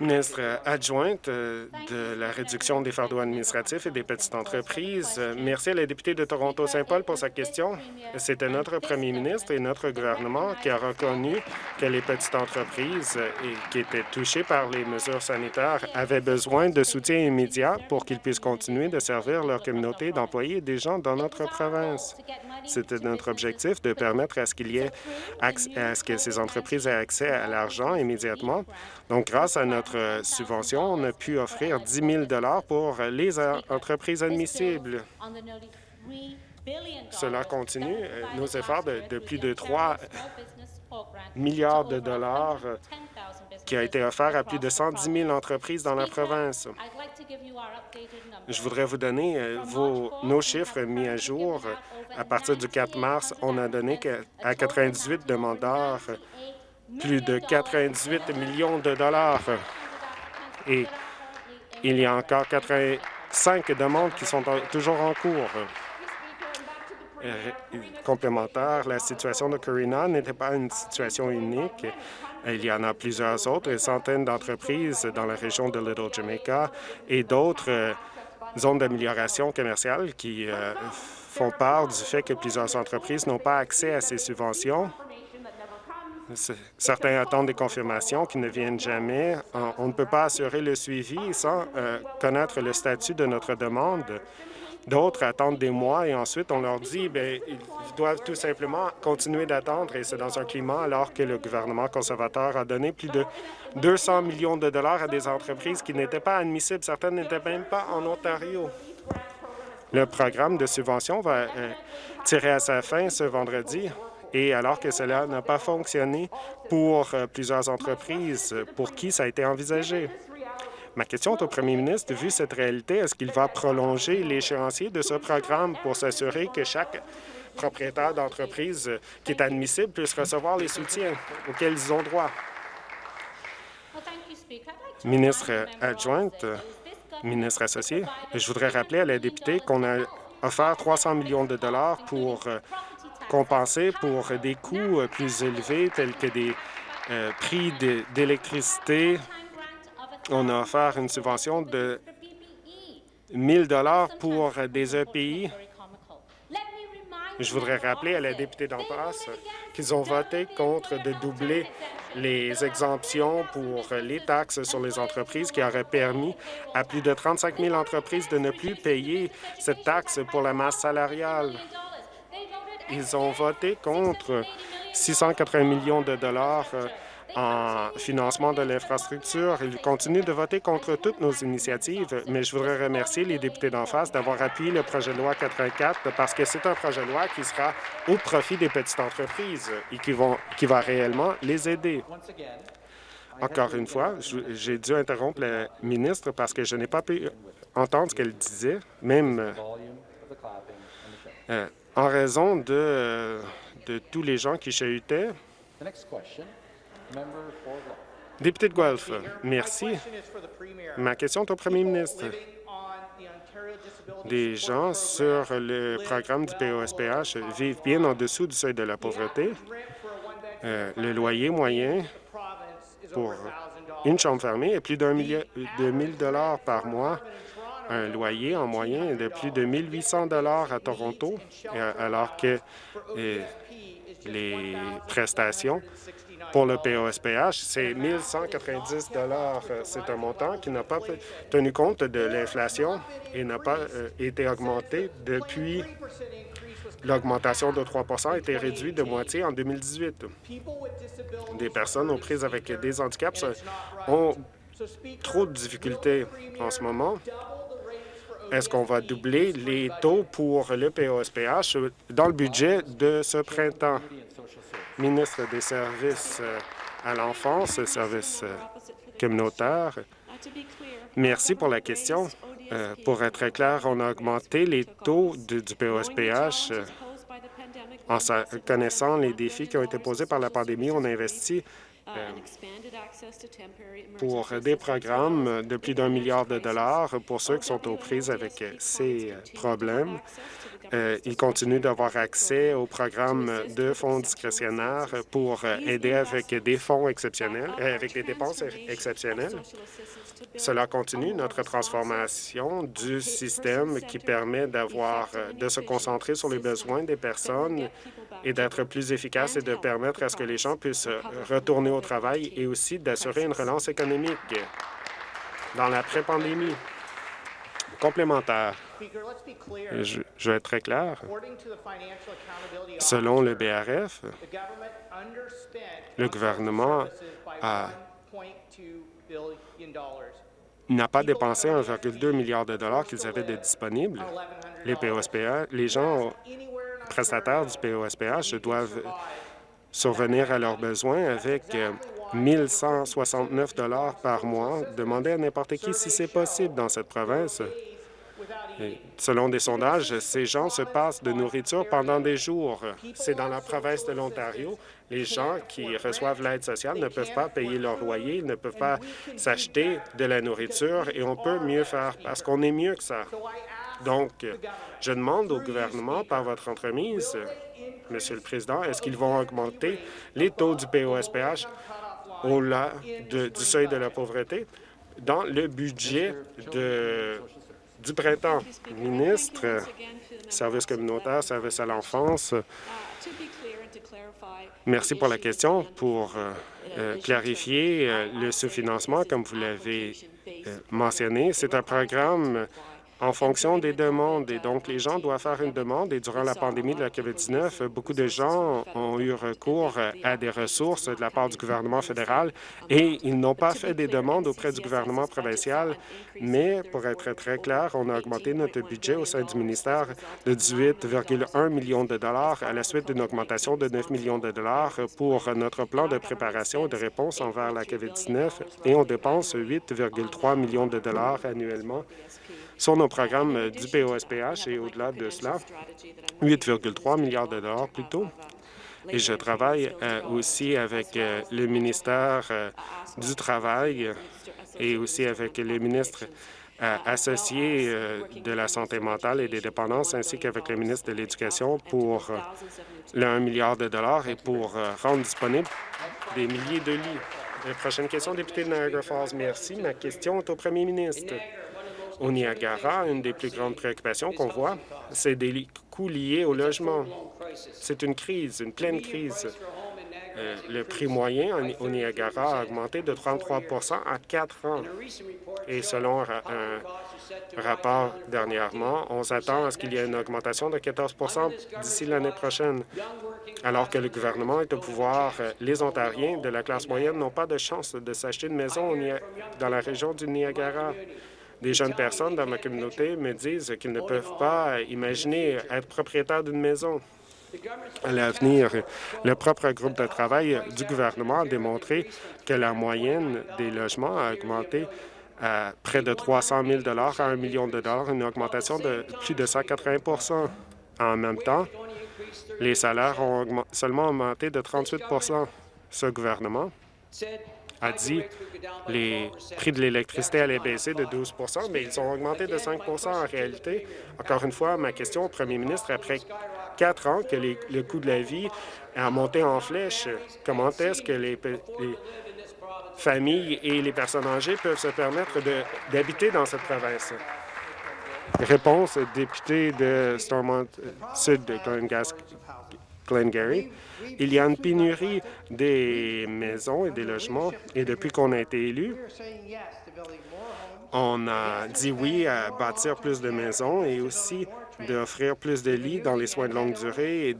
Speaker 4: Ministre adjointe euh, de la réduction des fardeaux administratifs et des petites entreprises, merci à la députée de Toronto-Saint-Paul pour sa question. C'était notre premier ministre et notre gouvernement qui a reconnu que les petites entreprises euh, qui étaient touchées par les mesures sanitaires avaient besoin de soutien immédiat pour qu'ils puissent continuer de servir leur communauté d'employés et des gens dans notre province. C'était notre objectif de permettre à ce qu'il y ait à ce que ces entreprises aient accès à l'argent immédiatement. Donc, grâce à notre notre euh, subvention, on a pu offrir 10 000 pour les entreprises admissibles. Cela continue euh, nos efforts de, plus de 3 milliards de dollars euh, qui a été offert à plus de 110 000 entreprises dans la province. Je voudrais vous donner nos chiffres mis à jour. À partir du 4 mars, on a donné à 98 demandeurs plus de 98 millions de dollars. Et il y a encore 85 demandes qui sont toujours en cours. Euh, complémentaire, la situation de Corina n'était pas une situation unique. Il y en a plusieurs autres, centaines d'entreprises dans la région de Little Jamaica et d'autres euh, zones d'amélioration commerciale qui euh, font part du fait que plusieurs entreprises n'ont pas accès à ces subventions. Certains attendent des confirmations qui ne viennent jamais. On ne peut pas assurer le suivi sans euh, connaître le statut de notre demande. D'autres attendent des mois et ensuite on leur dit ben ils doivent tout simplement continuer d'attendre et c'est dans un climat alors que le gouvernement conservateur a donné plus de 200 millions de dollars à des entreprises qui n'étaient pas admissibles. Certaines n'étaient même pas en Ontario. Le programme de subvention va euh, tirer à sa fin ce vendredi et alors que cela n'a pas fonctionné pour euh, plusieurs entreprises pour qui ça a été envisagé? Ma question est au premier ministre. Vu cette réalité, est-ce qu'il va prolonger l'échéancier de ce programme pour s'assurer que chaque propriétaire d'entreprise euh, qui est admissible puisse recevoir les soutiens auxquels ils ont droit?
Speaker 6: Ministre adjointe,
Speaker 4: Ministre associé, je voudrais rappeler à la députée qu'on a offert 300 millions de dollars pour compenser pour des coûts euh, plus élevés tels que des euh, prix d'électricité. On a offert une subvention de 1000 dollars pour des EPI. Je voudrais rappeler à la députée d'en face qu'ils ont voté contre de doubler les exemptions pour les taxes sur les entreprises qui auraient permis à plus de 35 000 entreprises de ne plus payer cette taxe pour la masse salariale. Ils ont voté contre 680 millions de dollars euh, en financement de l'infrastructure. Ils continuent de voter contre toutes nos initiatives, mais je voudrais remercier les députés d'en face d'avoir appuyé le projet de loi 84 parce que c'est un projet de loi qui sera au profit des petites entreprises et qui, vont, qui va réellement les aider. Encore une fois, j'ai dû interrompre la ministre parce que je n'ai pas pu entendre ce qu'elle disait, même euh, en raison de, euh, de tous les gens qui chahutaient. Député de Guelph, merci. Ma question est au premier ministre. Des gens sur le programme du POSPH vivent bien en dessous du seuil de la pauvreté. Euh, le loyer moyen pour une chambre fermée est plus d'un million de 1000 dollars par mois. Un loyer en moyen est de plus de 1800 dollars à Toronto, euh, alors que euh, les prestations pour le POSPH, c'est 1190 dollars. C'est un montant qui n'a pas tenu compte de l'inflation et n'a pas euh, été augmenté depuis l'augmentation de 3% a été réduite de moitié en 2018. Des personnes aux prises avec des handicaps ont trop de difficultés en ce moment. Est-ce qu'on va doubler les taux pour le POSPH dans le budget de ce printemps? Ministre des Services euh, à l'enfance, services euh, communautaires, merci pour la question. Euh, Pour être très clair, on a augmenté les taux du POSPH en sa- connaissant les défis qui ont été posés par la pandémie. On a investi pour des programmes de plus d'un milliard de dollars pour ceux qui sont aux prises avec euh, ces euh, problèmes. Euh, ils continuent d'avoir accès aux programmes de fonds discrétionnaires pour euh, aider avec des fonds exceptionnels, euh, avec des dépenses exceptionnelles. Cela continue notre transformation du système qui permet d'avoir, euh, de se concentrer sur les besoins des personnes et d'être plus efficace et de permettre à ce que les gens puissent euh, retourner au travail et aussi d'assurer une relance économique dans l'après-pandémie. Complémentaire. Je, vais être très clair. Selon le BRF, le gouvernement n'a pas dépensé 1,2 milliard de dollars qu'ils avaient de disponibles. Les POSPH, les gens prestataires du POSPH doivent survenir à leurs besoins avec 1 169 dollars par mois. Demandez à n'importe qui si c'est possible dans cette province. selon des sondages, ces gens se passent de nourriture pendant des jours. C'est dans la province de l'Ontario. Les gens qui reçoivent l'aide sociale ne peuvent pas payer leur loyer, ne peuvent pas s'acheter de la nourriture et on peut mieux faire parce qu'on est mieux que ça. Donc, je demande au gouvernement, par votre entremise, Monsieur le Président, est-ce qu'ils vont augmenter les taux du POSPH au-delà du seuil de la pauvreté dans le budget du printemps? Ministre, service communautaire, service à l'enfance, Merci pour la question. Pour euh, euh, clarifier euh, le sous-financement, comme vous l'avez mentionné, c'est un programme en fonction des demandes. Et donc, les gens doivent faire une demande. Et durant la pandémie de la COVID-19, beaucoup de gens ont eu recours à des ressources de la part du gouvernement fédéral et ils n'ont pas fait des demandes auprès du gouvernement provincial. Mais, pour être très clair, on a augmenté notre budget au sein du ministère de 18,1 millions de dollars à la suite d'une augmentation de 9 millions de dollars pour notre plan de préparation et de réponse envers la COVID-19 et on dépense 8,3 millions de dollars annuellement sur nos programmes du POSPH et au-delà de cela, 8,3 milliards de dollars plutôt. Et je travaille euh, aussi avec euh, le ministère euh, du Travail et aussi avec les ministres associés de la santé mentale et des dépendances, ainsi qu'avec le ministre de l'Éducation pour le 1 milliard de dollars et pour rendre disponibles des milliers de lits. Prochaine question, député de Niagara Falls. Merci. Ma question est au premier ministre. Au Niagara, une des plus grandes préoccupations qu'on voit, c'est des coûts liés au logement. C'est une crise, une pleine crise. Euh, le prix moyen au Niagara a augmenté de 33% à 4 ans. Et selon un rapport dernièrement, on s'attend à ce qu'il y ait une augmentation de 14% d'ici l'année prochaine. Alors que le gouvernement est au pouvoir, euh, les Ontariens de la classe moyenne n'ont pas de chance de s'acheter une maison dans la région du Niagara. Des jeunes personnes dans ma communauté me disent qu'ils ne peuvent pas imaginer être propriétaires d'une maison. À l'avenir, le propre groupe de travail du gouvernement a démontré que la moyenne des logements a augmenté à près de 300 000 à 1 million de dollars, une augmentation de plus de 180% En même temps, les salaires ont seulement augmenté de 38% Ce gouvernement a dit les prix de l'électricité allaient baisser de 12% mais ils ont augmenté de 5% en réalité. Encore une fois, ma question au premier ministre, après quatre ans que le coût de la vie a monté en flèche, comment est-ce que les, familles et les personnes âgées peuvent se permettre d'habiter dans cette province? Réponse, député de Stormont Sud de Il y a une pénurie des maisons et des logements, et depuis qu'on a été élu, on a dit oui à bâtir plus de maisons et aussi d'offrir plus de lits dans les soins de longue durée et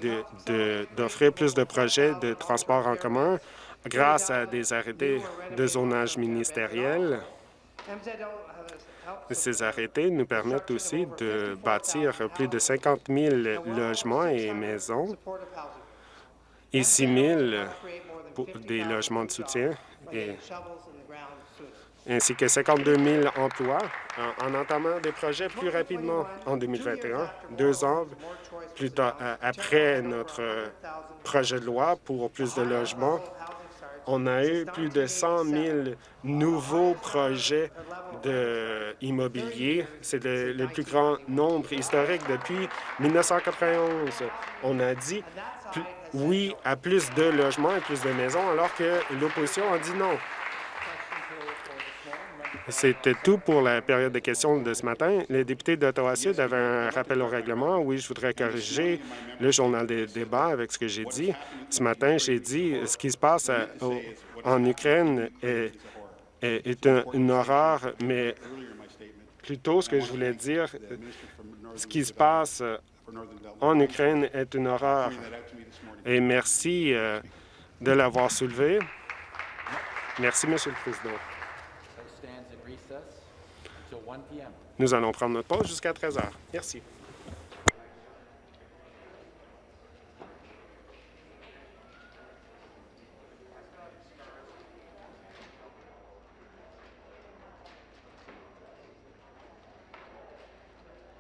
Speaker 4: d'offrir plus de projets de transport en commun grâce à des arrêtés de zonage ministériel. Ces arrêtés nous permettent aussi de bâtir plus de 50 000 logements et maisons et 6 000 pour des logements de soutien, ainsi que 52 000 emplois en, entamant des projets plus rapidement en 2021, deux ans plus tard, euh, après notre projet de loi pour plus de logements. On a eu plus de 100 000 nouveaux projets de. C'est le, le, plus grand nombre historique depuis 1991. On a dit oui à plus de logements et plus de maisons, alors que l'opposition a dit non. C'était tout pour la période de questions de ce matin. Les députés d'Ottawa-Sud avaient un rappel au règlement. Oui, je voudrais corriger le journal des débats avec ce que j'ai dit. Ce matin, j'ai dit ce qui se passe en Ukraine est, une horreur, mais plutôt ce que je voulais dire, ce qui se passe en Ukraine est une horreur et merci euh, de l'avoir soulevé. Merci, Monsieur le Président. Nous allons prendre notre pause jusqu'à 13 heures. Merci.